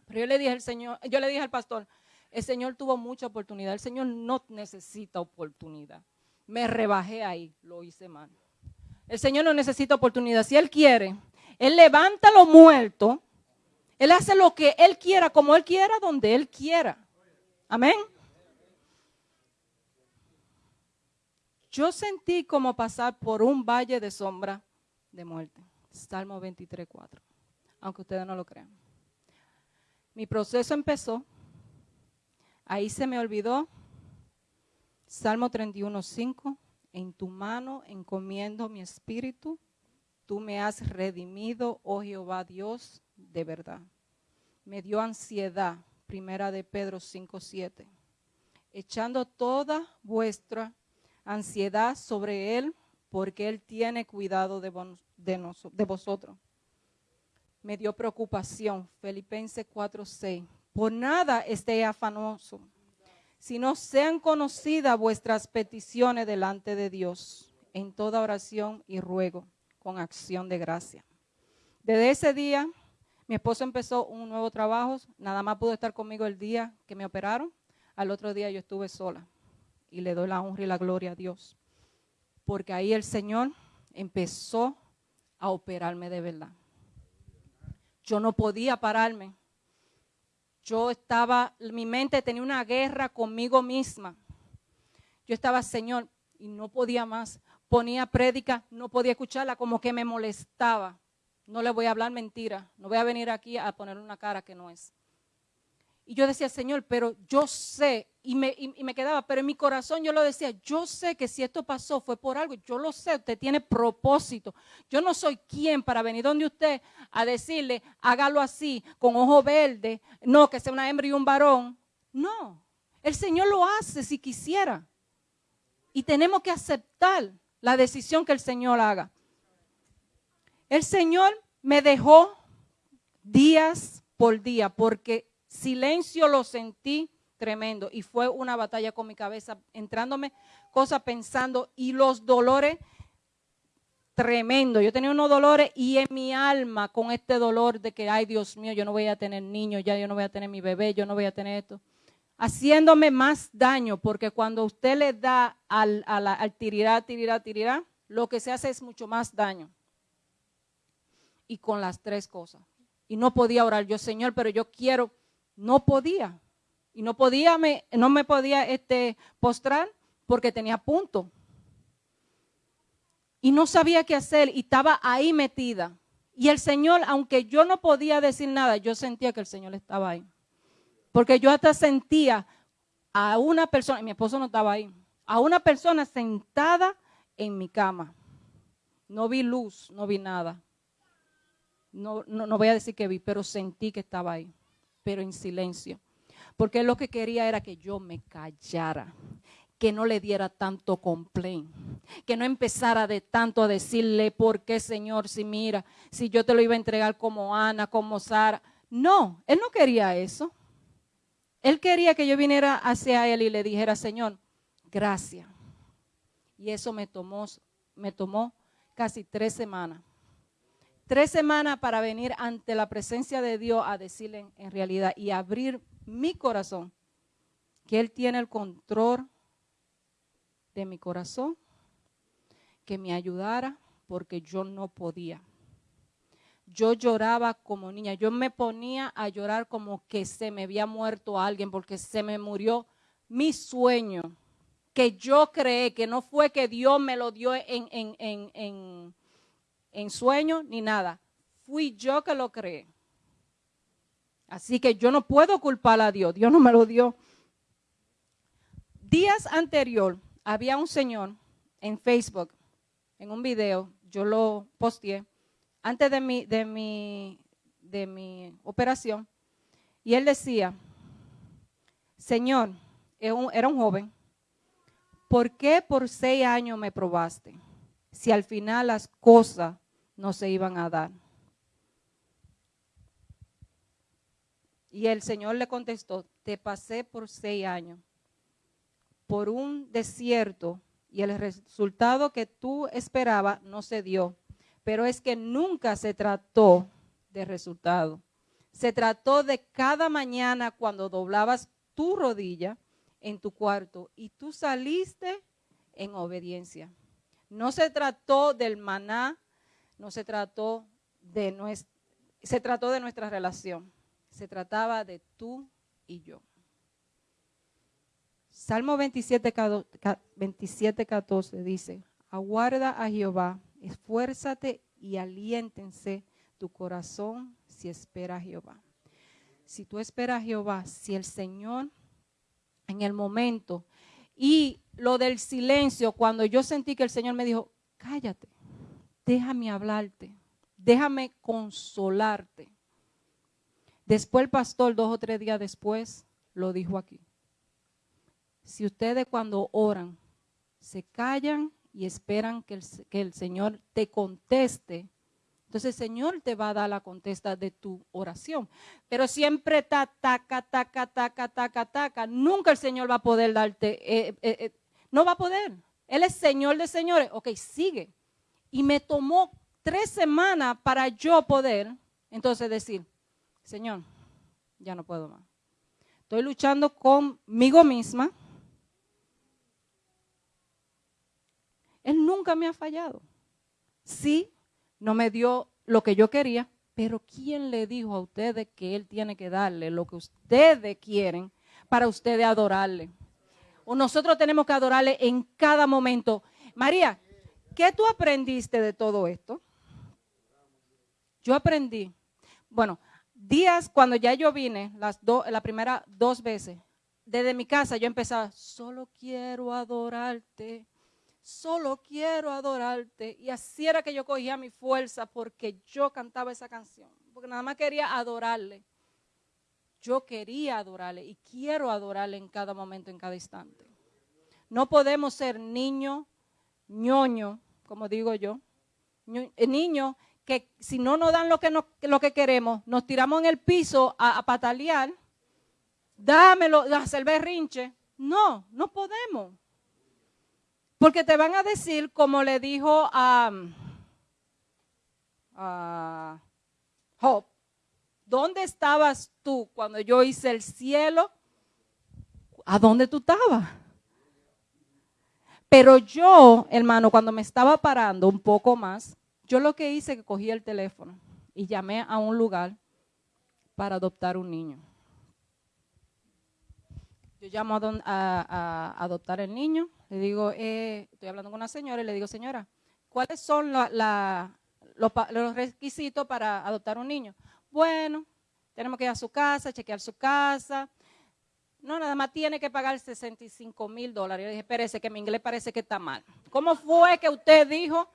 Pero yo le dije al Señor, yo le dije al pastor, el Señor tuvo mucha oportunidad, el Señor no necesita oportunidad. Me rebajé ahí, lo hice mal. El Señor no necesita oportunidad. Si Él quiere, Él levanta lo muerto. Él hace lo que Él quiera, como Él quiera, donde Él quiera. Amén. Yo sentí como pasar por un valle de sombra de muerte. Salmo 23, 4. Aunque ustedes no lo crean. Mi proceso empezó. Ahí se me olvidó. Salmo 31, 5. En tu mano encomiendo mi espíritu. Tú me has redimido, oh Jehová Dios, de verdad. Me dio ansiedad, primera de Pedro 5, 7. Echando toda vuestra ansiedad sobre Él, porque Él tiene cuidado de, de, vosotros. Me dio preocupación, Filipenses 4, 6. Por nada esté afanoso, sino sean conocidas vuestras peticiones delante de Dios en toda oración y ruego con acción de gracia. Desde ese día, mi esposo empezó un nuevo trabajo, nada más pudo estar conmigo el día que me operaron, al otro día yo estuve sola y le doy la honra y la gloria a Dios, porque ahí el Señor empezó a operarme de verdad. Yo no podía pararme. Yo estaba, mi mente tenía una guerra conmigo misma. Yo estaba, Señor, y no podía más ponía prédica, no podía escucharla, como que me molestaba. No le voy a hablar mentira, no voy a venir aquí a poner una cara que no es. Y yo decía, Señor, pero yo sé, y me, y me, quedaba, pero en mi corazón yo lo decía, yo sé que si esto pasó fue por algo, yo lo sé, usted tiene propósito. Yo no soy quien para venir donde usted a decirle, hágalo así, con ojo verde, no, que sea una hembra y un varón. No, el Señor lo hace si quisiera. Y tenemos que aceptar la decisión que el Señor haga. El Señor me dejó días por día porque silencio lo sentí tremendo y fue una batalla con mi cabeza, entrándome cosas pensando y los dolores tremendo. Yo tenía unos dolores y en mi alma con este dolor de que, ay Dios mío, yo no voy a tener niños, ya yo no voy a tener mi bebé, yo no voy a tener esto haciéndome más daño, porque cuando usted le da al, al, tirirá, tirirá, tirirá, lo que se hace es mucho más daño. Y con las tres cosas. Y no podía orar yo, Señor, pero yo quiero, no podía. Y no podía, me, no me podía este, postrar porque tenía punto. Y no sabía qué hacer y estaba ahí metida. Y el Señor, aunque yo no podía decir nada, yo sentía que el Señor estaba ahí. Porque yo hasta sentía a una persona, mi esposo no estaba ahí, a una persona sentada en mi cama. No vi luz, no vi nada. No, no, voy a decir que vi, pero sentí que estaba ahí, pero en silencio. Porque lo que quería era que yo me callara, que no le diera tanto complaint, que no empezara de tanto a decirle, ¿por qué, Señor? Si mira, si yo te lo iba a entregar como Ana, como Sara. No, él no quería eso. Él quería que yo viniera hacia él y le dijera, Señor, gracias. Y eso me tomó, me tomó casi tres semanas. Tres semanas para venir ante la presencia de Dios a decirle en realidad y abrir mi corazón que Él tiene el control de mi corazón, que me ayudara porque yo no podía yo lloraba como niña. Yo me ponía a llorar como que se me había muerto alguien porque se me murió mi sueño, que yo creé, que no fue que Dios me lo dio en, en, en sueño ni nada. Fui yo que lo creé. Así que yo no puedo culpar a Dios. Dios no me lo dio días anterior había un señor en Facebook, en un video, yo lo posteé, antes de mi, de mi, de mi operación, y él decía, Señor, era un joven, ¿por qué por seis años me probaste si al final las cosas no se iban a dar? Y el Señor le contestó, te pasé por seis años, por un desierto, y el resultado que tú esperabas no se dio. Pero es que nunca se trató de resultado. Se trató de cada mañana cuando doblabas tu rodilla en tu cuarto y tú saliste en obediencia. No se trató del maná, no se trató de nuestra, se trató de nuestra relación. Se trataba de tú y yo. Salmo 27, 27 14 dice, aguarda a Jehová, esfuérzate y aliéntense tu corazón si espera a Jehová. Si tú esperas a Jehová, si el Señor en el momento y lo del silencio, cuando yo sentí que el Señor me dijo, cállate, déjame hablarte, déjame consolarte. Después el pastor, dos o tres días después, lo dijo aquí. Si ustedes cuando oran se callan y esperan que el, Señor te conteste, entonces el Señor te va a dar la contesta de tu oración. Pero siempre ta, taca, taca, taca, taca, taca. Nunca el Señor va a poder darte, eh, eh, eh, no va a poder. Él es Señor de señores. Ok, sigue. Y me tomó tres semanas para yo poder, entonces decir, Señor, ya no puedo más. Estoy luchando conmigo misma. Él nunca me ha fallado. Sí, no me dio lo que yo quería, pero ¿quién le dijo a ustedes que Él tiene que darle lo que ustedes quieren para ustedes adorarle? O nosotros tenemos que adorarle en cada momento. María, ¿qué tú aprendiste de todo esto? Yo aprendí, bueno, días cuando ya yo vine, las la primera dos veces, desde mi casa yo empezaba, solo quiero adorarte solo quiero adorarte. Y así era que yo cogía mi fuerza porque yo cantaba esa canción, porque nada más quería adorarle. Yo quería adorarle y quiero adorarle en cada momento, en cada instante. No podemos ser niño, ñoño, como digo yo, eh, niño que si no nos dan lo que, lo que queremos, nos tiramos en el piso a, a patalear, dámelo, a hacer berrinche. No, no podemos. Porque te van a decir, como le dijo a, Job, ¿dónde estabas tú cuando yo hice el cielo? ¿A dónde tú estabas? Pero yo, hermano, cuando me estaba parando un poco más, yo lo que hice que cogí el teléfono y llamé a un lugar para adoptar un niño. Yo llamo a, adoptar el niño, le digo, eh, estoy hablando con una señora y le digo, señora, ¿cuáles son los, requisitos para adoptar un niño? Bueno, tenemos que ir a su casa, chequear su casa. No, nada más tiene que pagar 65 mil dólares. Yo dije, espérese, que mi inglés parece que está mal. ¿Cómo fue que usted dijo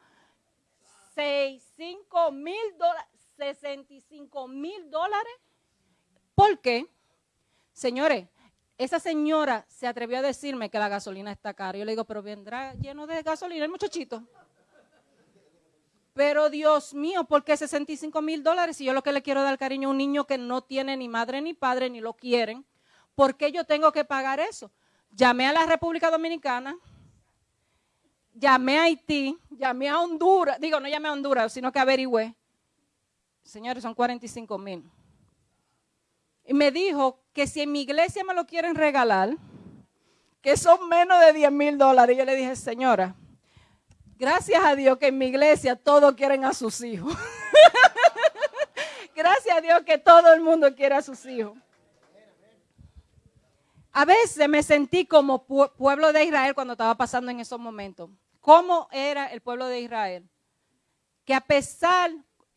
65 mil dólares? 65 mil dólares. ¿Por qué? Señores, esa señora se atrevió a decirme que la gasolina está cara. Yo le digo, pero vendrá lleno de gasolina el muchachito. Pero Dios mío, ¿por qué 65 mil dólares? Si yo lo que le quiero dar cariño a un niño que no tiene ni madre ni padre, ni lo quieren, ¿por qué yo tengo que pagar eso? Llamé a la República Dominicana, llamé a Haití, llamé a Honduras, digo, no llamé a Honduras, sino que averigüé. Señores, son 45 mil. Y me dijo que si en mi iglesia me lo quieren regalar, que son menos de 10 mil dólares. Yo le dije, señora, gracias a Dios que en mi iglesia todos quieren a sus hijos. gracias a Dios que todo el mundo quiere a sus hijos. A veces me sentí como pueblo de Israel cuando estaba pasando en esos momentos. ¿Cómo era el pueblo de Israel? Que a pesar,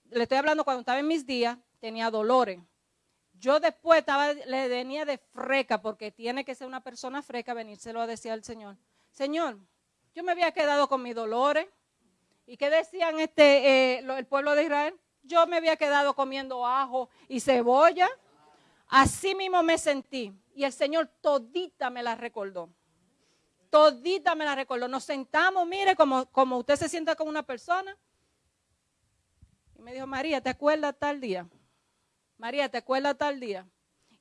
le estoy hablando cuando estaba en mis días, tenía dolores Yo después estaba, le venía de freca, porque tiene que ser una persona freca venírselo a decir al Señor. Señor, yo me había quedado con mis dolores. ¿Y qué decían este, eh, el pueblo de Israel? Yo me había quedado comiendo ajo y cebolla. Así mismo me sentí. Y el Señor todita me la recordó. Todita me la recordó. Nos sentamos, mire, como, como usted se sienta con una persona. Y me dijo, María, ¿te acuerdas tal día? María, ¿te acuerdas tal día?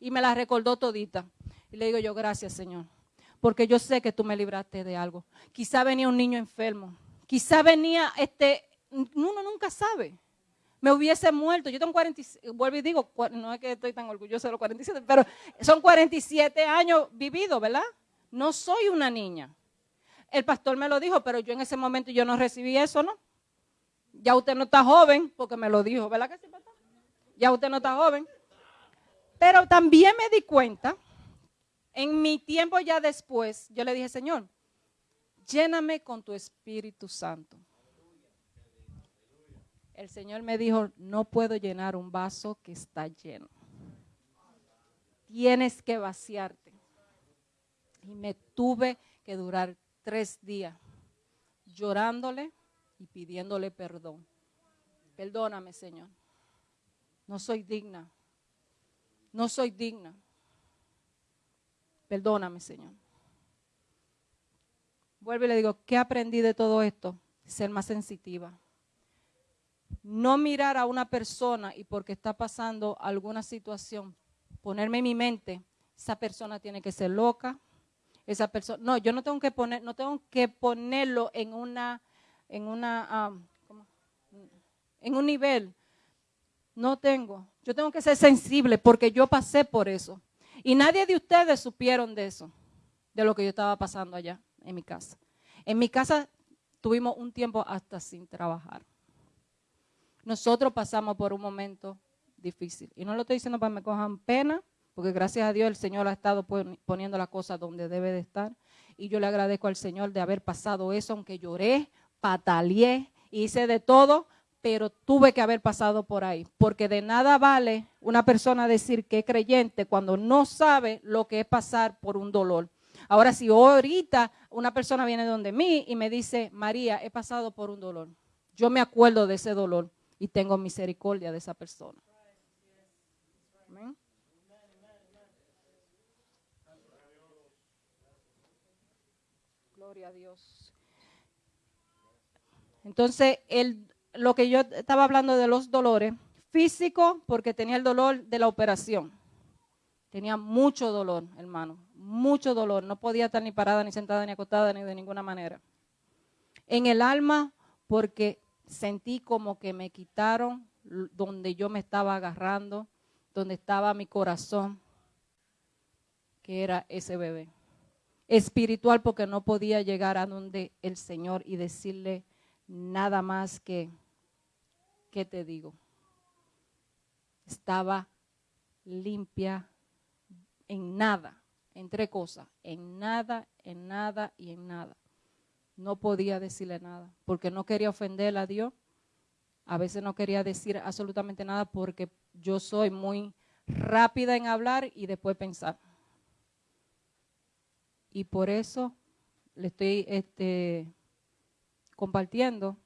Y me la recordó todita. Y le digo yo, gracias, Señor. Porque yo sé que tú me libraste de algo. Quizá venía un niño enfermo. Quizá venía, este, uno nunca sabe. Me hubiese muerto. Yo tengo 47, vuelvo y digo, no es que estoy tan orgulloso de los 47, pero son 47 años vividos, ¿verdad? No soy una niña. El pastor me lo dijo, pero yo en ese momento yo no recibí eso, ¿no? Ya usted no está joven, porque me lo dijo, ¿verdad que sí, pastor? Ya usted no está joven. Pero también me di cuenta, en mi tiempo ya después, yo le dije, Señor, lléname con tu Espíritu Santo. El Señor me dijo, no puedo llenar un vaso que está lleno. Tienes que vaciarte. Y me tuve que durar tres días llorándole y pidiéndole perdón. Perdóname, Señor. No soy digna. No soy digna. Perdóname, Señor. Vuelvo y le digo, ¿qué aprendí de todo esto? Ser más sensitiva. No mirar a una persona y porque está pasando alguna situación, ponerme en mi mente, esa persona tiene que ser loca, esa persona, no, yo no tengo que poner, no tengo que ponerlo en una, en una, en un nivel. No tengo. Yo tengo que ser sensible porque yo pasé por eso. Y nadie de ustedes supieron de eso, de lo que yo estaba pasando allá en mi casa. En mi casa tuvimos un tiempo hasta sin trabajar. Nosotros pasamos por un momento difícil. Y no lo estoy diciendo para que me cojan pena, porque gracias a Dios el Señor ha estado pon- poniendo la cosa donde debe de estar. Y yo le agradezco al Señor de haber pasado eso, aunque lloré, pataleé, hice de todo, pero tuve que haber pasado por ahí. Porque de nada vale una persona decir que es creyente cuando no sabe lo que es pasar por un dolor. Ahora, si ahorita una persona viene donde mí y me dice, María, he pasado por un dolor, yo me acuerdo de ese dolor y tengo misericordia de esa persona. Amén. Gloria a Dios. Entonces, el, lo que yo estaba hablando de los dolores, físico, porque tenía el dolor de la operación. Tenía mucho dolor, hermano, mucho dolor. No podía estar ni parada, ni sentada, ni acostada, ni de ninguna manera. En el alma, porque sentí como que me quitaron donde yo me estaba agarrando, donde estaba mi corazón, que era ese bebé. Espiritual, porque no podía llegar a donde el Señor y decirle nada más que, ¿qué te digo? Estaba limpia en nada, en tres cosas, en nada, en nada y en nada. No podía decirle nada, porque no quería ofender a Dios. A veces no quería decir absolutamente nada porque yo soy muy rápida en hablar y después pensar. Y por eso le estoy este, compartiendo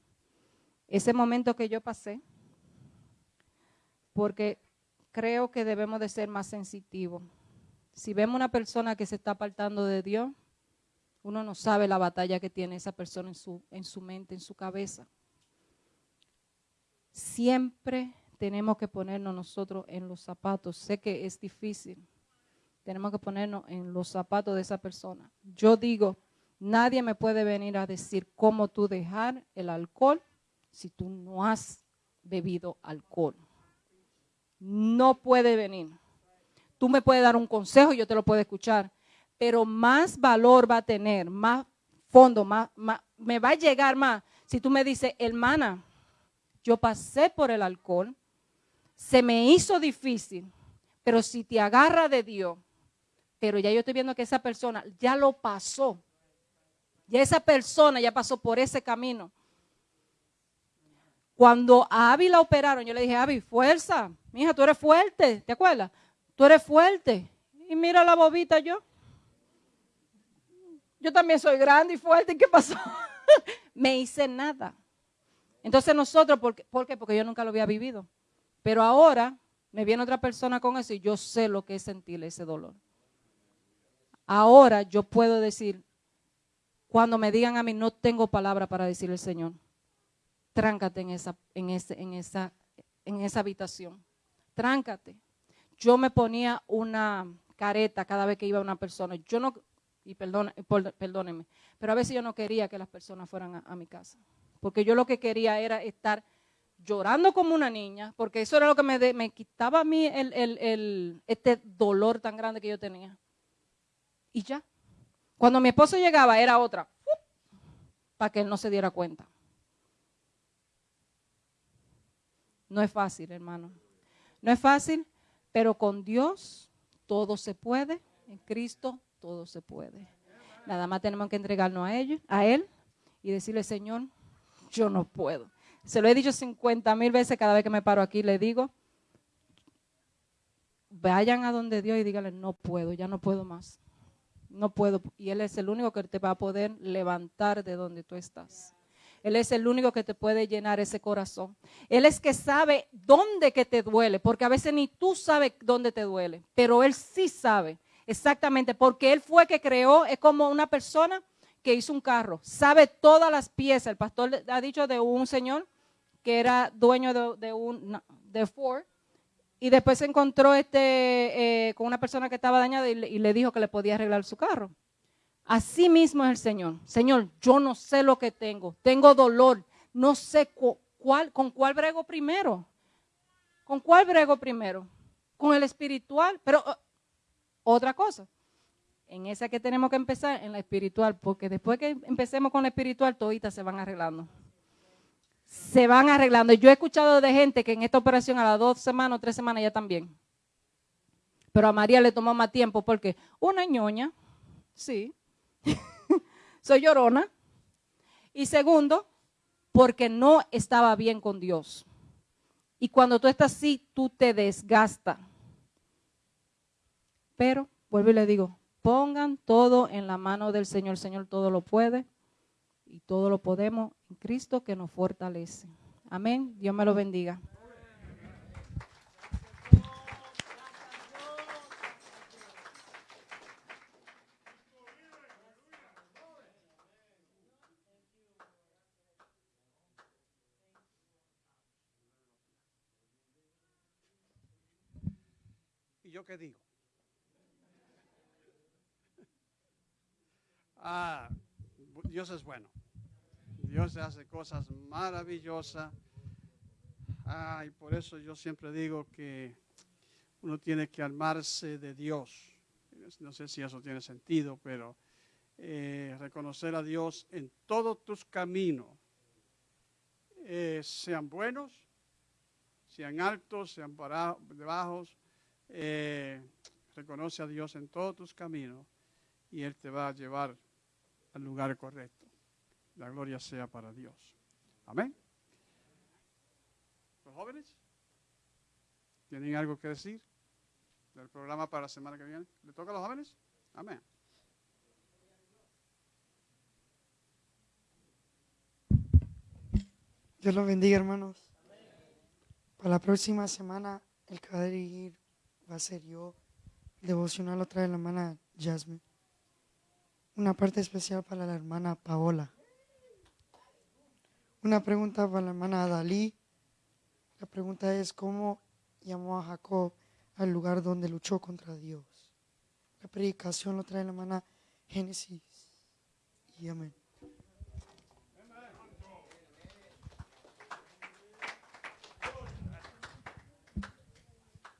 ese momento que yo pasé, porque creo que debemos de ser más sensitivos. Si vemos una persona que se está apartando de Dios, uno no sabe la batalla que tiene esa persona en su, en su mente, en su cabeza. Siempre tenemos que ponernos nosotros en los zapatos. Sé que es difícil. Tenemos que ponernos en los zapatos de esa persona. Yo digo, nadie me puede venir a decir cómo tú dejar el alcohol si tú no has bebido alcohol. No puede venir. Tú me puedes dar un consejo, yo te lo puedo escuchar, pero más valor va a tener, más fondo, más, más- me va a llegar más si tú me dices, hermana, yo pasé por el alcohol, se me hizo difícil, pero si te agarra de Dios, pero ya yo estoy viendo que esa persona ya lo pasó, ya esa persona ya pasó por ese camino. Cuando a Abby la operaron, yo le dije, Abby, fuerza, mija, tú eres fuerte, ¿te acuerdas? tú eres fuerte. Y mira la bobita yo. Yo también soy grande y fuerte. ¿Y qué pasó? Me hice nada. Entonces nosotros, ¿por qué? ¿por qué? Porque yo nunca lo había vivido. Pero ahora me viene otra persona con eso y yo sé lo que es sentir ese dolor. Ahora yo puedo decir, cuando me digan a mí, no tengo palabra para decirle al Señor, tráncate en esa, en, ese, en, esa, en esa habitación. Tráncate. Yo me ponía una careta cada vez que iba una persona. Yo no, y perdón, perdónenme, pero a veces yo no quería que las personas fueran a, mi casa. Porque yo lo que quería era estar llorando como una niña, porque eso era lo que me, me quitaba a mí el, el, el, este dolor tan grande que yo tenía. Y ya. Cuando mi esposo llegaba era otra, para que él no se diera cuenta. No es fácil, hermano. No es fácil, pero con Dios todo se puede. En Cristo todo se puede. Nada más tenemos que entregarnos a, ellos, a Él y decirle, Señor, yo no puedo. Se lo he dicho 50 mil veces cada vez que me paro aquí, le digo, vayan a donde Dios y díganle, no puedo, ya no puedo más. No puedo. Y Él es el único que te va a poder levantar de donde tú estás. Él es el único que te puede llenar ese corazón. Él es que sabe dónde que te duele, porque a veces ni tú sabes dónde te duele, pero Él sí sabe exactamente, porque Él fue que creó, es como una persona que hizo un carro, sabe todas las piezas. El pastor ha dicho de un señor que era dueño de, un de Ford y después se encontró este, eh, con una persona que estaba dañada y le, dijo que le podía arreglar su carro. Así mismo es el Señor. Señor, yo no sé lo que tengo. Tengo dolor. No sé cuál, con cuál brego primero. ¿Con cuál brego primero? Con el espiritual. Pero uh, otra cosa. En esa que tenemos que empezar, en la espiritual. Porque después que empecemos con la espiritual, toditas se van arreglando. Se van arreglando. Yo he escuchado de gente que en esta operación a las dos semanas o tres semanas ya también. Pero a María le tomó más tiempo porque una ñoña, sí, soy llorona. Y segundo, porque no estaba bien con Dios. Y cuando tú estás así, tú te desgastas. Pero, vuelvo y le digo, pongan todo en la mano del Señor. El Señor todo lo puede y todo lo podemos en Cristo que nos fortalece. Amén. Dios me lo bendiga. qué digo? Ah, Dios es bueno. Dios hace cosas maravillosas. Ah, y por eso yo siempre digo que uno tiene que armarse de Dios. No sé si eso tiene sentido, pero eh, reconocer a Dios en todos tus caminos, eh, sean buenos, sean altos, sean bajos, eh, reconoce a Dios en todos tus caminos y Él te va a llevar al lugar correcto. La gloria sea para Dios. Amén. ¿Los jóvenes? ¿Tienen algo que decir del programa para la semana que viene? ¿Le toca a los jóvenes? Amén. Dios los bendiga, hermanos. Para la próxima semana, el que va a dirigir va a ser yo. Devocional otra de la hermana Jasmine. Una parte especial para la hermana Paola. Una pregunta para la hermana Dalí. La pregunta es, ¿cómo llamó a Jacob al lugar donde luchó contra Dios? La predicación lo trae la hermana Génesis. Y amén.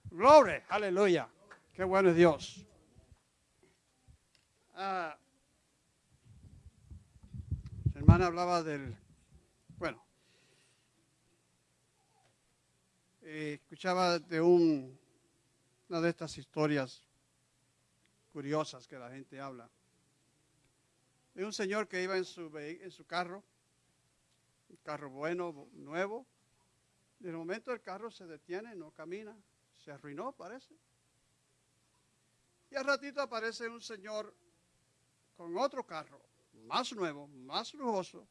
Gloria, aleluya. Qué bueno es Dios. Ah, hermana hablaba del, bueno, eh, escuchaba de un, una de estas historias curiosas que la gente habla. De un señor que iba en su, en su carro, un carro bueno, nuevo. De momento el carro se detiene, no camina, se arruinó, parece. Y al ratito aparece un señor con otro carro, más nuevo, más lujoso,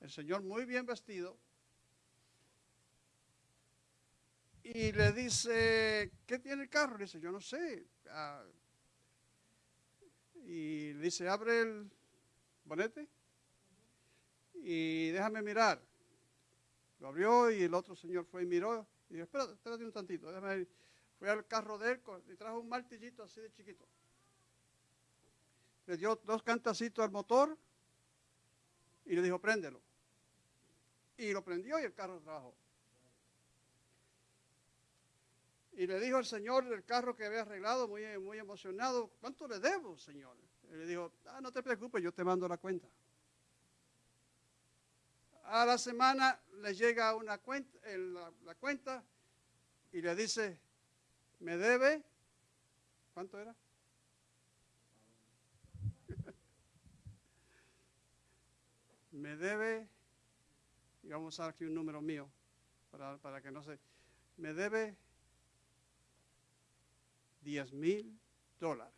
el señor muy bien vestido, y le dice, ¿qué tiene el carro? Le dice, yo no sé. Ah, y le dice, abre el bonete y déjame mirar. Lo abrió y el otro señor fue y miró. Y dijo, espérate, espérate un tantito, déjame ir. Fue al carro de él y trajo un martillito así de chiquito. Le dio dos cantacitos al motor y le dijo, préndelo. Y lo prendió y el carro trabajó. Y le dijo el señor del carro que había arreglado, muy, muy emocionado, ¿cuánto le debo, señor? Y le dijo, ah, no te preocupes, yo te mando la cuenta. A la semana le llega una cuenta, la, la cuenta y le dice, me debe, ¿cuánto era? Me debe, y vamos a usar aquí un número mío para, para que no se, me debe 10 mil dólares.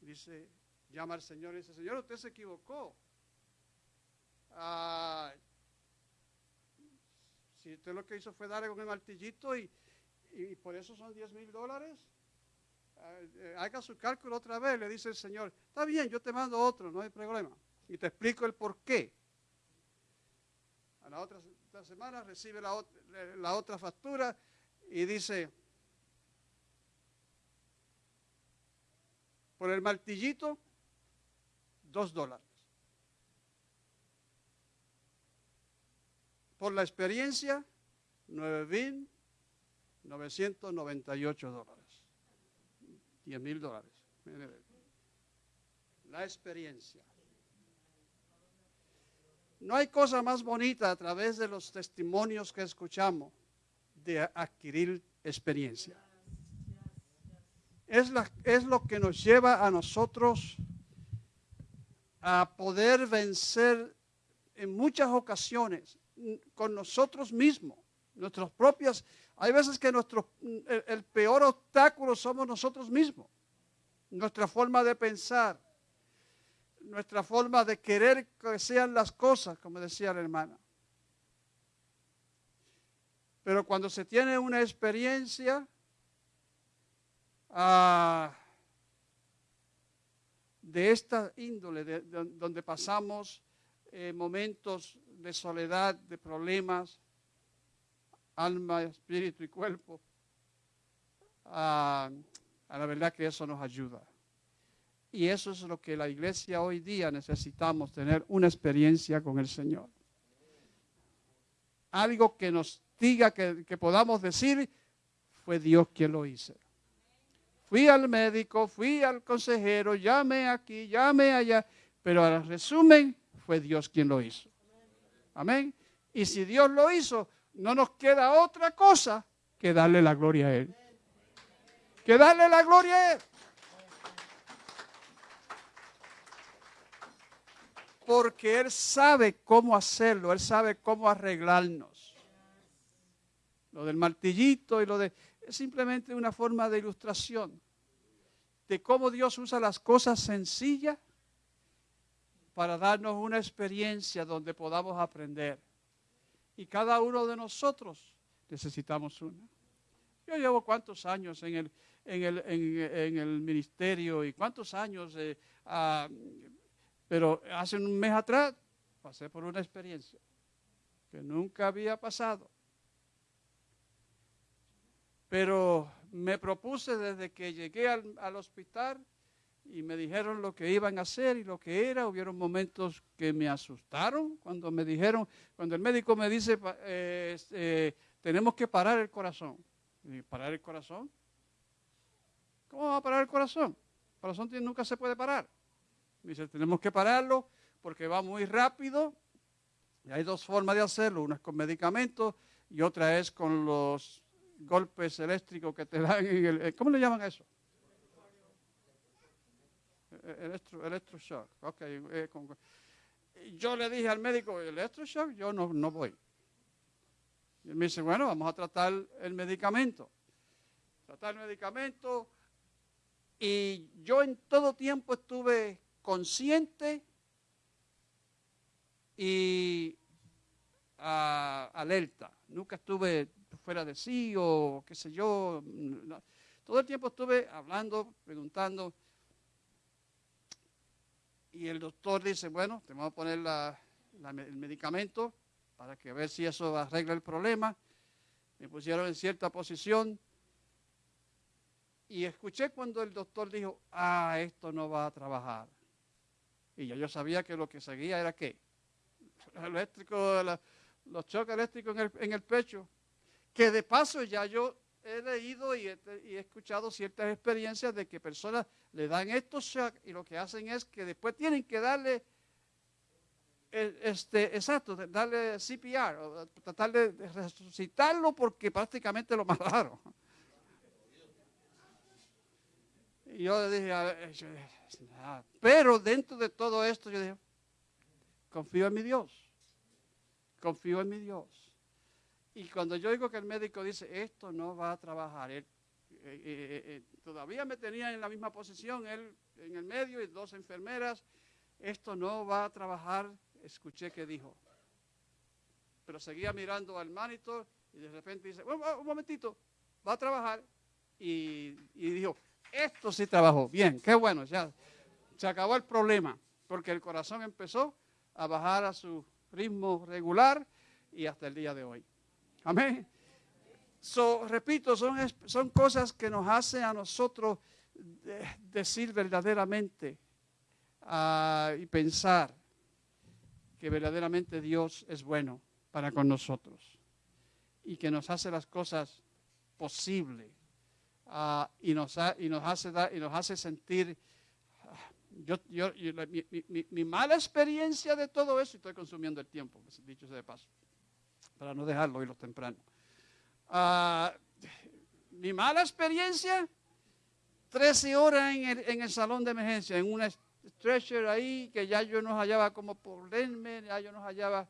Dice, llama al Señor y dice, Señor, usted se equivocó. Ah, si usted lo que hizo fue darle con el martillito y, y por eso son 10 mil dólares, haga su cálculo otra vez, le dice el Señor, está bien, yo te mando otro, no hay problema. Y te explico el por qué. A la otra, otra semana recibe la, la otra factura y dice, por el martillito, dos dólares. Por la experiencia, 9.998 dólares. 10 mil dólares. La experiencia. No hay cosa más bonita a través de los testimonios que escuchamos de adquirir experiencia. Es, la, es lo que nos lleva a nosotros a poder vencer en muchas ocasiones con nosotros mismos, nuestras propias. Hay veces que nuestro, el, peor obstáculo somos nosotros mismos, nuestra forma de pensar, nuestra forma de querer que sean las cosas, como decía la hermana. Pero cuando se tiene una experiencia ah, de esta índole, de, de, donde pasamos eh, momentos de soledad, de problemas, alma, espíritu y cuerpo, a la verdad que eso nos ayuda. Y eso es lo que la iglesia hoy día necesitamos, tener una experiencia con el Señor. Algo que nos diga que, que podamos decir, fue Dios quien lo hizo. Fui al médico, fui al consejero, llame aquí, llame allá, pero al resumen fue Dios quien lo hizo. Amén. Y si Dios lo hizo, no nos queda otra cosa que darle la gloria a Él. Que darle la gloria a Él. Porque Él sabe cómo hacerlo, Él sabe cómo arreglarnos. Lo del martillito y lo de... Es simplemente una forma de ilustración de cómo Dios usa las cosas sencillas para darnos una experiencia donde podamos aprender. Y cada uno de nosotros necesitamos una. Yo llevo cuántos años en el, en el, en, el ministerio y cuántos años, eh, uh, pero hace un mes atrás pasé por una experiencia que nunca había pasado. Pero me propuse desde que llegué al, hospital y me dijeron lo que iban a hacer y lo que era. Hubieron momentos que me asustaron cuando me dijeron, cuando el médico me dice, eh, eh, tenemos que parar el corazón. ¿Parar el corazón? ¿Cómo va a parar el corazón? El corazón nunca se puede parar. Me dice, tenemos que pararlo porque va muy rápido. Y hay dos formas de hacerlo, una es con medicamentos y otra es con los golpes eléctricos que te dan en el, eh, ¿cómo le llaman eso? Electro, electroshock. Okay, eh, yo le dije al médico, electroshock, yo no, no voy. Y él me dice, bueno, vamos a tratar el medicamento. tratar el medicamento. Y yo en todo tiempo estuve consciente y alerta. Nunca estuve fuera de sí o qué sé yo. Todo el tiempo estuve hablando, preguntando. Y el doctor dice, bueno, te vamos a poner el medicamento para que ver si eso arregla el problema. Me pusieron en cierta posición. Y escuché cuando el doctor dijo, ah, esto no va a trabajar. Y ya yo sabía que lo que seguía era qué. Eléctrico, los choques eléctricos en el, en el pecho. Que de paso ya yo he leído y he, escuchado ciertas experiencias de que personas le dan estos shock y lo que hacen es que después tienen que darle, eh, este, exacto, darle CPR, tratar de resucitarlo porque prácticamente lo mataron. Y yo dije, a ver, dije, "Ah". pero dentro de todo esto yo dije, confío en mi Dios, confío en mi Dios. Y cuando yo digo que el médico dice, esto no va a trabajar, él, eh, eh, eh, todavía me tenía en la misma posición, él en el medio y dos enfermeras, esto no va a trabajar, escuché que dijo. Pero seguía mirando al monitor y de repente dice, un, un momentito, va a trabajar. Y, y dijo, esto sí trabajó, bien, qué bueno, ya se acabó el problema, porque el corazón empezó a bajar a su ritmo regular y hasta el día de hoy. Amén. So, repito, son, son cosas que nos hacen a nosotros de- decir verdaderamente ah, y pensar que verdaderamente Dios es bueno para con nosotros y que nos hace las cosas posibles ah, y, nos ha- y, nos hace dar- y nos hace sentir. ah, Yo, yo- mi, mi- mala experiencia de todo eso, y estoy consumiendo el tiempo, dicho sea de paso, para no dejarlo irlo temprano. Ah, mi mala experiencia, 13 horas en el, en el salón de emergencia, en una stretcher ahí, que ya yo no hallaba como ponerme, ya yo no hallaba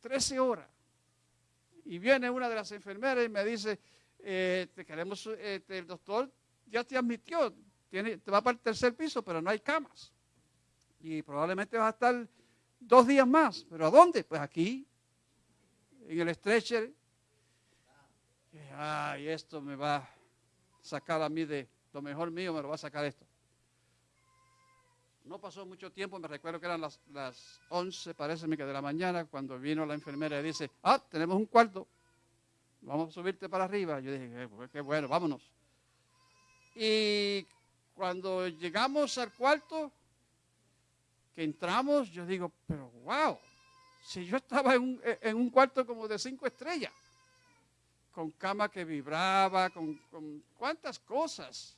13 horas. Y viene una de las enfermeras y me dice, eh, te queremos, eh, te- el doctor ya te admitió, tiene, te va para el tercer piso, pero no hay camas. Y probablemente vas a estar dos días más. ¿Pero a dónde? Pues aquí, en el stretcher. Ay, esto me va a sacar a mí de lo mejor mío, me lo va a sacar esto. No pasó mucho tiempo, me recuerdo que eran las, las 11, parece que de la mañana, cuando vino la enfermera y dice, ah, tenemos un cuarto, vamos a subirte para arriba. Yo dije, "Eh, pues, qué bueno, vámonos. Y cuando llegamos al cuarto, entramos, yo digo, pero wow, si yo estaba en un, en un cuarto como de cinco estrellas, con cama que vibraba, con, cuántas cosas.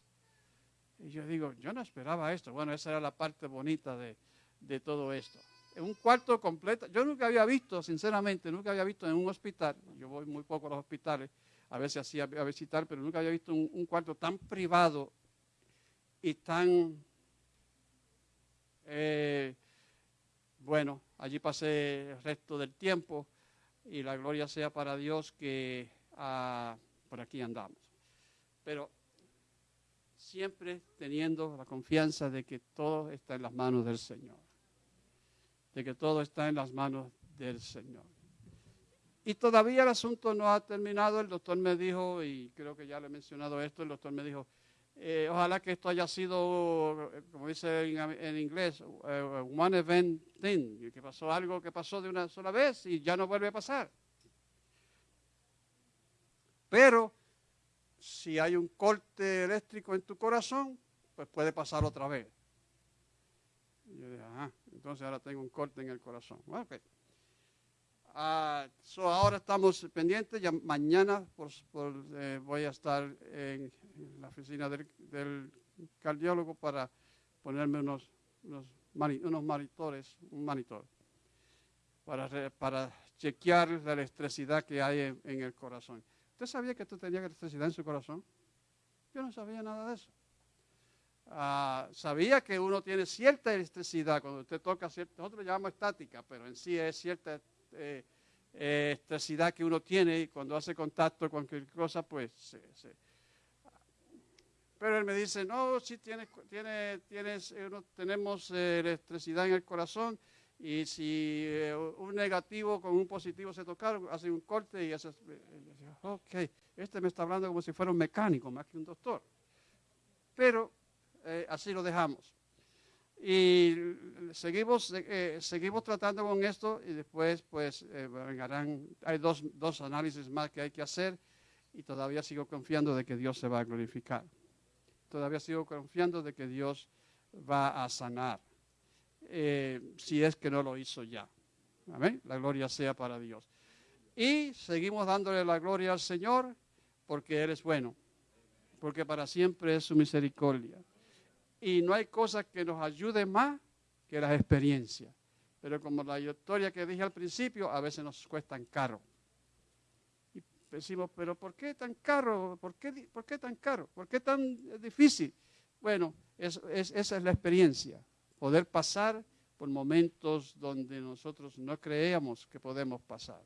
Y yo digo, yo no esperaba esto. Bueno, esa era la parte bonita de, de todo esto. En un cuarto completo, yo nunca había visto, sinceramente, nunca había visto en un hospital, yo voy muy poco a los hospitales, a veces así a, visitar, pero nunca había visto un cuarto tan privado y tan eh, bueno, allí pasé el resto del tiempo y la gloria sea para Dios que ah, por aquí andamos. Pero siempre teniendo la confianza de que todo está en las manos del Señor. De que todo está en las manos del Señor. Y todavía el asunto no ha terminado. El doctor me dijo, y creo que ya le he mencionado esto, el doctor me dijo, eh, ojalá que esto haya sido, como dice en, inglés, eh, one event thing, que pasó algo que pasó de una sola vez y ya no vuelve a pasar. Pero si hay un corte eléctrico en tu corazón, pues puede pasar otra vez. Yo dije, ajá, entonces ahora tengo un corte en el corazón. Bueno, ok. Ah, so ahora estamos pendientes, ya mañana por, por, eh, voy a estar en, la oficina del, del cardiólogo para ponerme unos, unos, mani- unos monitores, un monitor, para, para chequear la electricidad que hay en, en el corazón. ¿Usted sabía que tú tenías electricidad en su corazón? Yo no sabía nada de eso. Ah, sabía que uno tiene cierta electricidad cuando usted toca cierta, nosotros lo llamamos estática, pero en sí es cierta eh, eh, que uno tiene y cuando hace contacto con cualquier cosa, pues Pero él me dice, no, sí tienes, tiene, tienes, eh, tenemos eh, electricidad en el corazón y si un negativo con un positivo se tocaron, hace un corte y hace... Ok, este me está hablando como si fuera un mecánico más que un doctor. Pero así lo dejamos. Y seguimos, eh, seguimos tratando con esto y después pues eh, hay dos, dos análisis más que hay que hacer y todavía sigo confiando de que Dios se va a glorificar. Todavía sigo confiando de que Dios va a sanar, eh, si es que no lo hizo ya. Amén. La gloria sea para Dios. Y seguimos dándole la gloria al Señor porque Él es bueno, porque para siempre es su misericordia. Y no hay cosa que nos ayude más que las experiencias. Pero como la historia que dije al principio, a veces nos cuestan caro. Y decimos, pero ¿por qué tan caro? ¿Por qué, tan caro? ¿Por qué tan difícil? Bueno, esa es la experiencia. Poder pasar por momentos donde nosotros no creíamos que podemos pasar.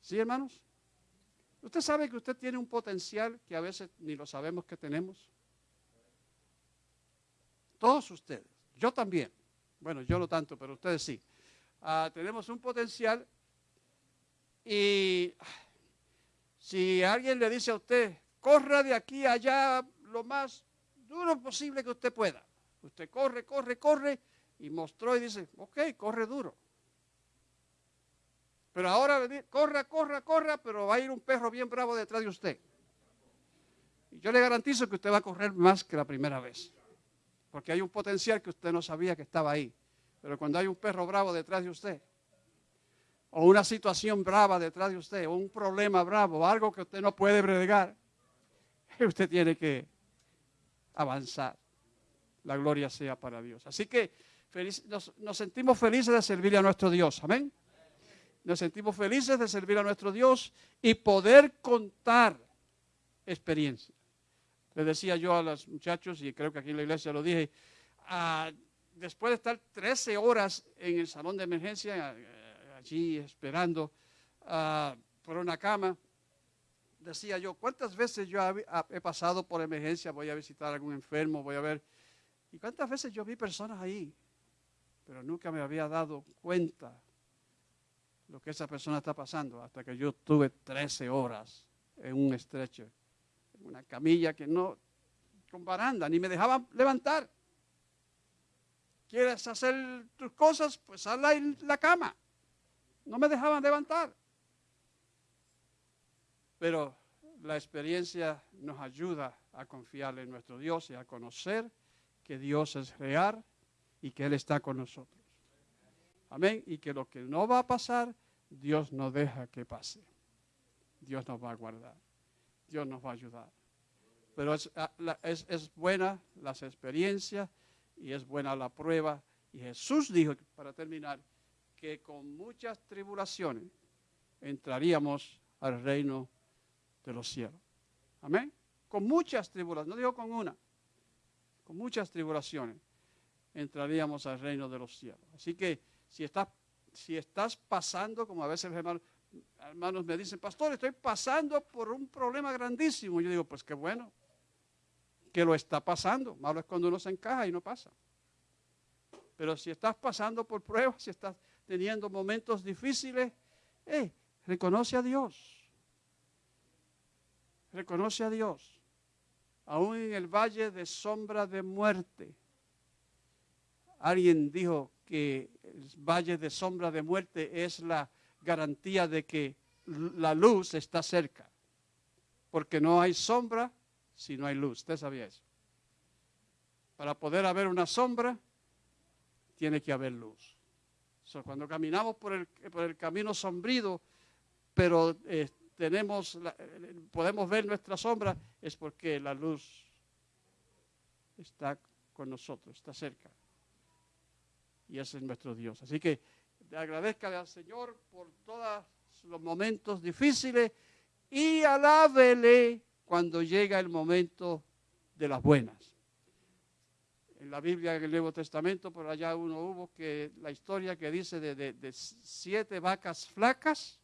¿Sí, hermanos? Usted sabe que usted tiene un potencial que a veces ni lo sabemos que tenemos. Todos ustedes. Yo también. Bueno, yo no tanto, pero ustedes sí. Ah, tenemos un potencial y si alguien le dice a usted, corra de aquí a allá lo más duro posible que usted pueda. Usted corre, corre, corre y mostró y dice, ok, corre duro. Pero ahora corra, corra, corra, pero va a ir un perro bien bravo detrás de usted. Y yo le garantizo que usted va a correr más que la primera vez porque hay un potencial que usted no sabía que estaba ahí. Pero cuando hay un perro bravo detrás de usted, o una situación brava detrás de usted, o un problema bravo, algo que usted no puede bregar, usted tiene que avanzar. La gloria sea para Dios. Así que nos, nos sentimos felices de servir a nuestro Dios. Amén. Nos sentimos felices de servir a nuestro Dios y poder contar experiencias. Le decía yo a los muchachos, y creo que aquí en la iglesia lo dije, ah, después de estar 13 horas en el salón de emergencia, eh, allí esperando ah, por una cama, decía yo, ¿cuántas veces yo he pasado por emergencia? Voy a visitar a algún enfermo, voy a ver. ¿Y cuántas veces yo vi personas ahí? Pero nunca me había dado cuenta lo que esa persona está pasando hasta que yo tuve 13 horas en un estrecho una camilla que no, con baranda, ni me dejaban levantar. ¿Quieres hacer tus cosas? Pues hazla en la cama. No me dejaban levantar. Pero la experiencia nos ayuda a confiar en nuestro Dios y a conocer que Dios es real y que Él está con nosotros. Amén. Y que lo que no va a pasar, Dios no deja que pase. Dios nos va a guardar. Dios nos va a ayudar. Pero ah, es, es, buena las experiencias y es buena la prueba. Y Jesús dijo, para terminar, que con muchas tribulaciones entraríamos al reino de los cielos. Amén. Con muchas tribulaciones, no digo con una, con muchas tribulaciones entraríamos al reino de los cielos. Así que si estás, si estás pasando, como a veces hermanos, hermanos me dicen, pastor, estoy pasando por un problema grandísimo. Yo digo, pues qué bueno que lo está pasando. Malo es cuando uno se encaja y no pasa. Pero si estás pasando por pruebas, si estás teniendo momentos difíciles, eh, reconoce a Dios. Reconoce a Dios. Aún en el valle de sombra de muerte. Alguien dijo que el valle de sombra de muerte es la garantía de que la luz está cerca. Porque no hay sombra si no hay luz. ¿Usted sabía eso? Para poder haber una sombra, tiene que haber luz. cuando caminamos por el, camino sombrido, pero eh, tenemos podemos ver nuestra sombra, es porque la luz está con nosotros, está cerca. Y ese es nuestro Dios. Así que agradezca al Señor por todos los momentos difíciles y alábele cuando llega el momento de las buenas. en la Biblia, en el Nuevo Testamento, por allá uno hubo que la historia que dice de, de- de siete vacas flacas,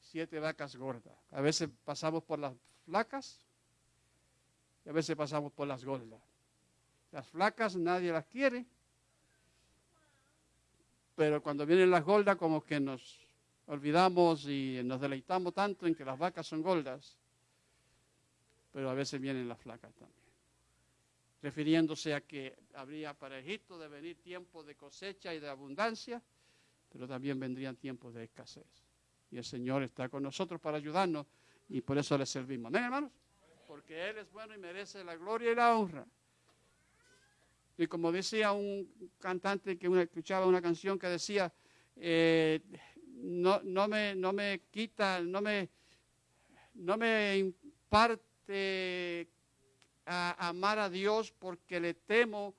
siete vacas gordas. A veces pasamos por las flacas y a veces pasamos por las gordas. Las flacas nadie las quiere, pero cuando vienen las gordas como que nos olvidamos y nos deleitamos tanto en que las vacas son gordas, pero a veces vienen las flacas también refiriéndose a que habría para Egipto de venir tiempos de cosecha y de abundancia, pero también vendrían tiempos de escasez. Y el Señor está con nosotros para ayudarnos y por eso le servimos. ¿Amén, hermanos? Porque Él es bueno y merece la gloria y la honra. Y como decía un cantante que una- escuchaba una canción que decía, eh, no, no, me, no me quita, no me, no me imparte a amar a Dios porque le temo,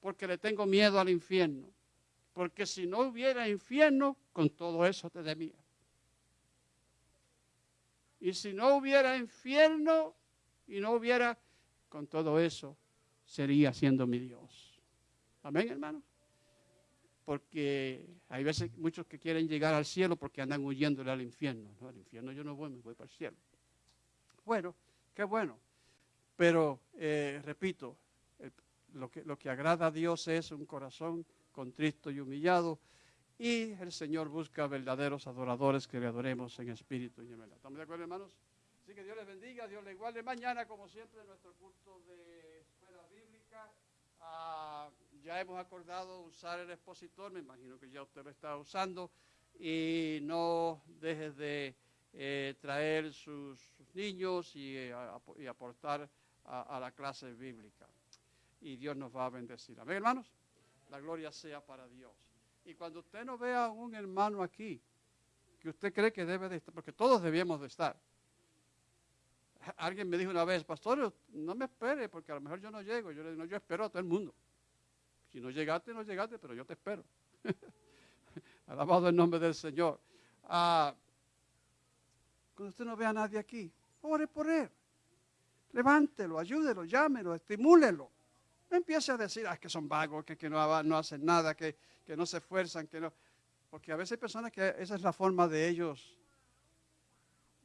porque le tengo miedo al infierno. Porque si no hubiera infierno, con todo eso te temía. Y si no hubiera infierno y no hubiera, con todo eso, sería siendo mi Dios. Amén, hermano. Porque hay veces muchos que quieren llegar al cielo porque andan huyéndole al infierno. No, al infierno yo no voy, me voy para el cielo. Bueno, qué bueno. Pero, eh, repito, lo, que, lo que agrada a Dios es un corazón contristo y humillado. Y el Señor busca verdaderos adoradores que le adoremos en espíritu y en verdad. ¿Estamos de acuerdo, hermanos? Así que Dios les bendiga, Dios les guarde. Mañana, como siempre, nuestro culto de escuela bíblica. Ah, ya hemos acordado usar el expositor, me imagino que ya usted lo está usando. Y no dejes de eh, traer sus, niños y, eh, aportar a, la clase bíblica. Y Dios nos va a bendecir. Amén, hermanos. La gloria sea para Dios. Y cuando usted no vea a un hermano aquí, que usted cree que debe de estar, porque todos debíamos de estar. Alguien me dijo una vez, pastor, no me espere, porque a lo mejor yo no llego. Yo le digo, yo espero a todo el mundo. Si no llegaste, no llegaste, pero yo te espero. Alabado el nombre del Señor. Ah, cuando usted no vea a nadie aquí, ore por él. Levántelo, ayúdelo, llámelo, estimúlelo. No empiece a decir, ah, que son vagos, que, que no, no hacen nada, que, que no se esfuerzan, que no. Porque a veces hay personas que esa es la forma de ellos,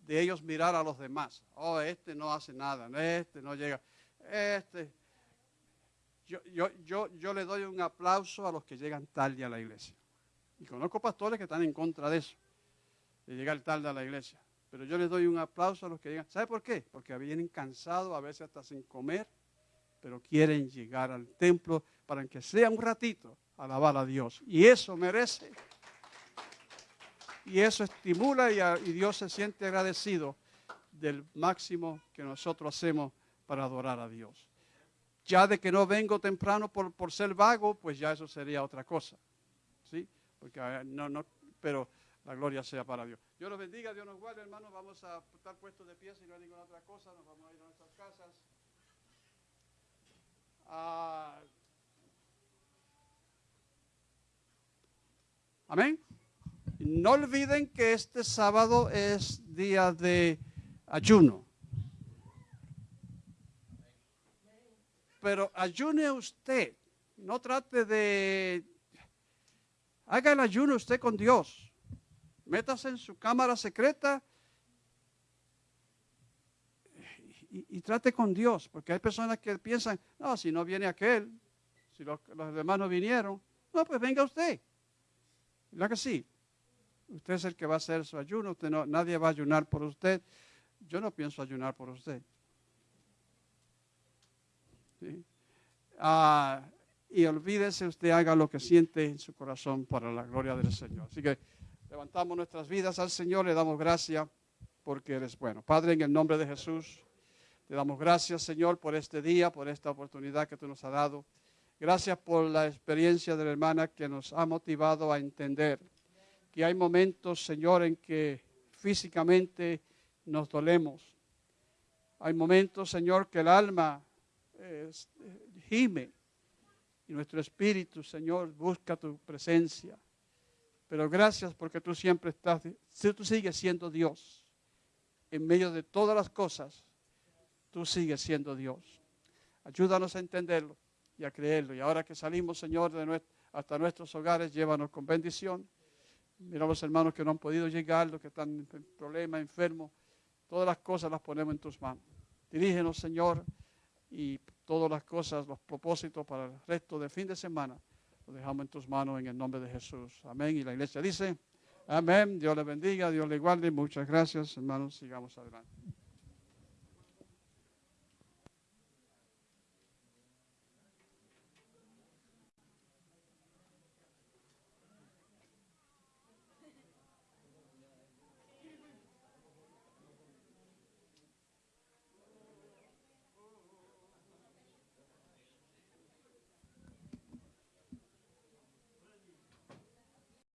de ellos mirar a los demás. Oh, este no hace nada, este no llega, este. Yo, yo, yo, yo le doy un aplauso a los que llegan tarde a la iglesia. Y conozco pastores que están en contra de eso, de llegar tarde a la iglesia. Pero yo les doy un aplauso a los que llegan. ¿Sabe por qué? Porque vienen cansados, a veces hasta sin comer, pero quieren llegar al templo para que sea un ratito alabar a Dios. Y eso merece. Y eso estimula y, Dios se siente agradecido del máximo que nosotros hacemos para adorar a Dios. Ya de que no vengo temprano por, por ser vago, pues ya eso sería otra cosa. ¿Sí? Porque eh, no, no, pero la gloria sea para Dios. Dios los bendiga, Dios nos guarde, hermanos. Vamos a estar puestos de pie si no hay ninguna otra cosa. Nos vamos a ir a nuestras casas. Ah, Amén. No olviden que este sábado es día de ayuno. Pero ayune usted. No trate de... Haga el ayuno usted con Dios. Métase en su cámara secreta y, trate con Dios. Porque hay personas que piensan, no, si no viene aquel, si los, los demás no vinieron, no, pues venga usted. ¿Verdad que sí? Usted es el que va a hacer su ayuno, usted no, nadie va a ayunar por usted. Yo no pienso ayunar por usted. Ah, y olvídese, usted haga lo que siente en su corazón para la gloria del Señor. Así que levantamos nuestras vidas al Señor, le damos gracias porque eres bueno. Padre, en el nombre de Jesús, te damos gracias, Señor, por este día, por esta oportunidad que tú nos has dado. Gracias por la experiencia de la hermana que nos ha motivado a entender que hay momentos, Señor, en que físicamente nos dolemos. Hay momentos, Señor, que el alma eh, gime y nuestro espíritu, Señor, busca tu presencia. Pero gracias porque tú siempre estás, tú sigues siendo Dios. En medio de todas las cosas, tú sigues siendo Dios. Ayúdanos a entenderlo. y a creerlo. Y ahora que salimos, Señor, de hasta nuestros hogares, llévanos con bendición. Mira a los hermanos que no han podido llegar, los que están en problemas, enfermos. Todas las cosas las ponemos en tus manos. Dirígenos, Señor, y todas las cosas, los propósitos para el resto del fin de semana, los dejamos en tus manos en el nombre de Jesús. Amén. Y la iglesia dice, amén. Dios le bendiga, Dios le guarde. Muchas gracias, hermanos. Sigamos adelante.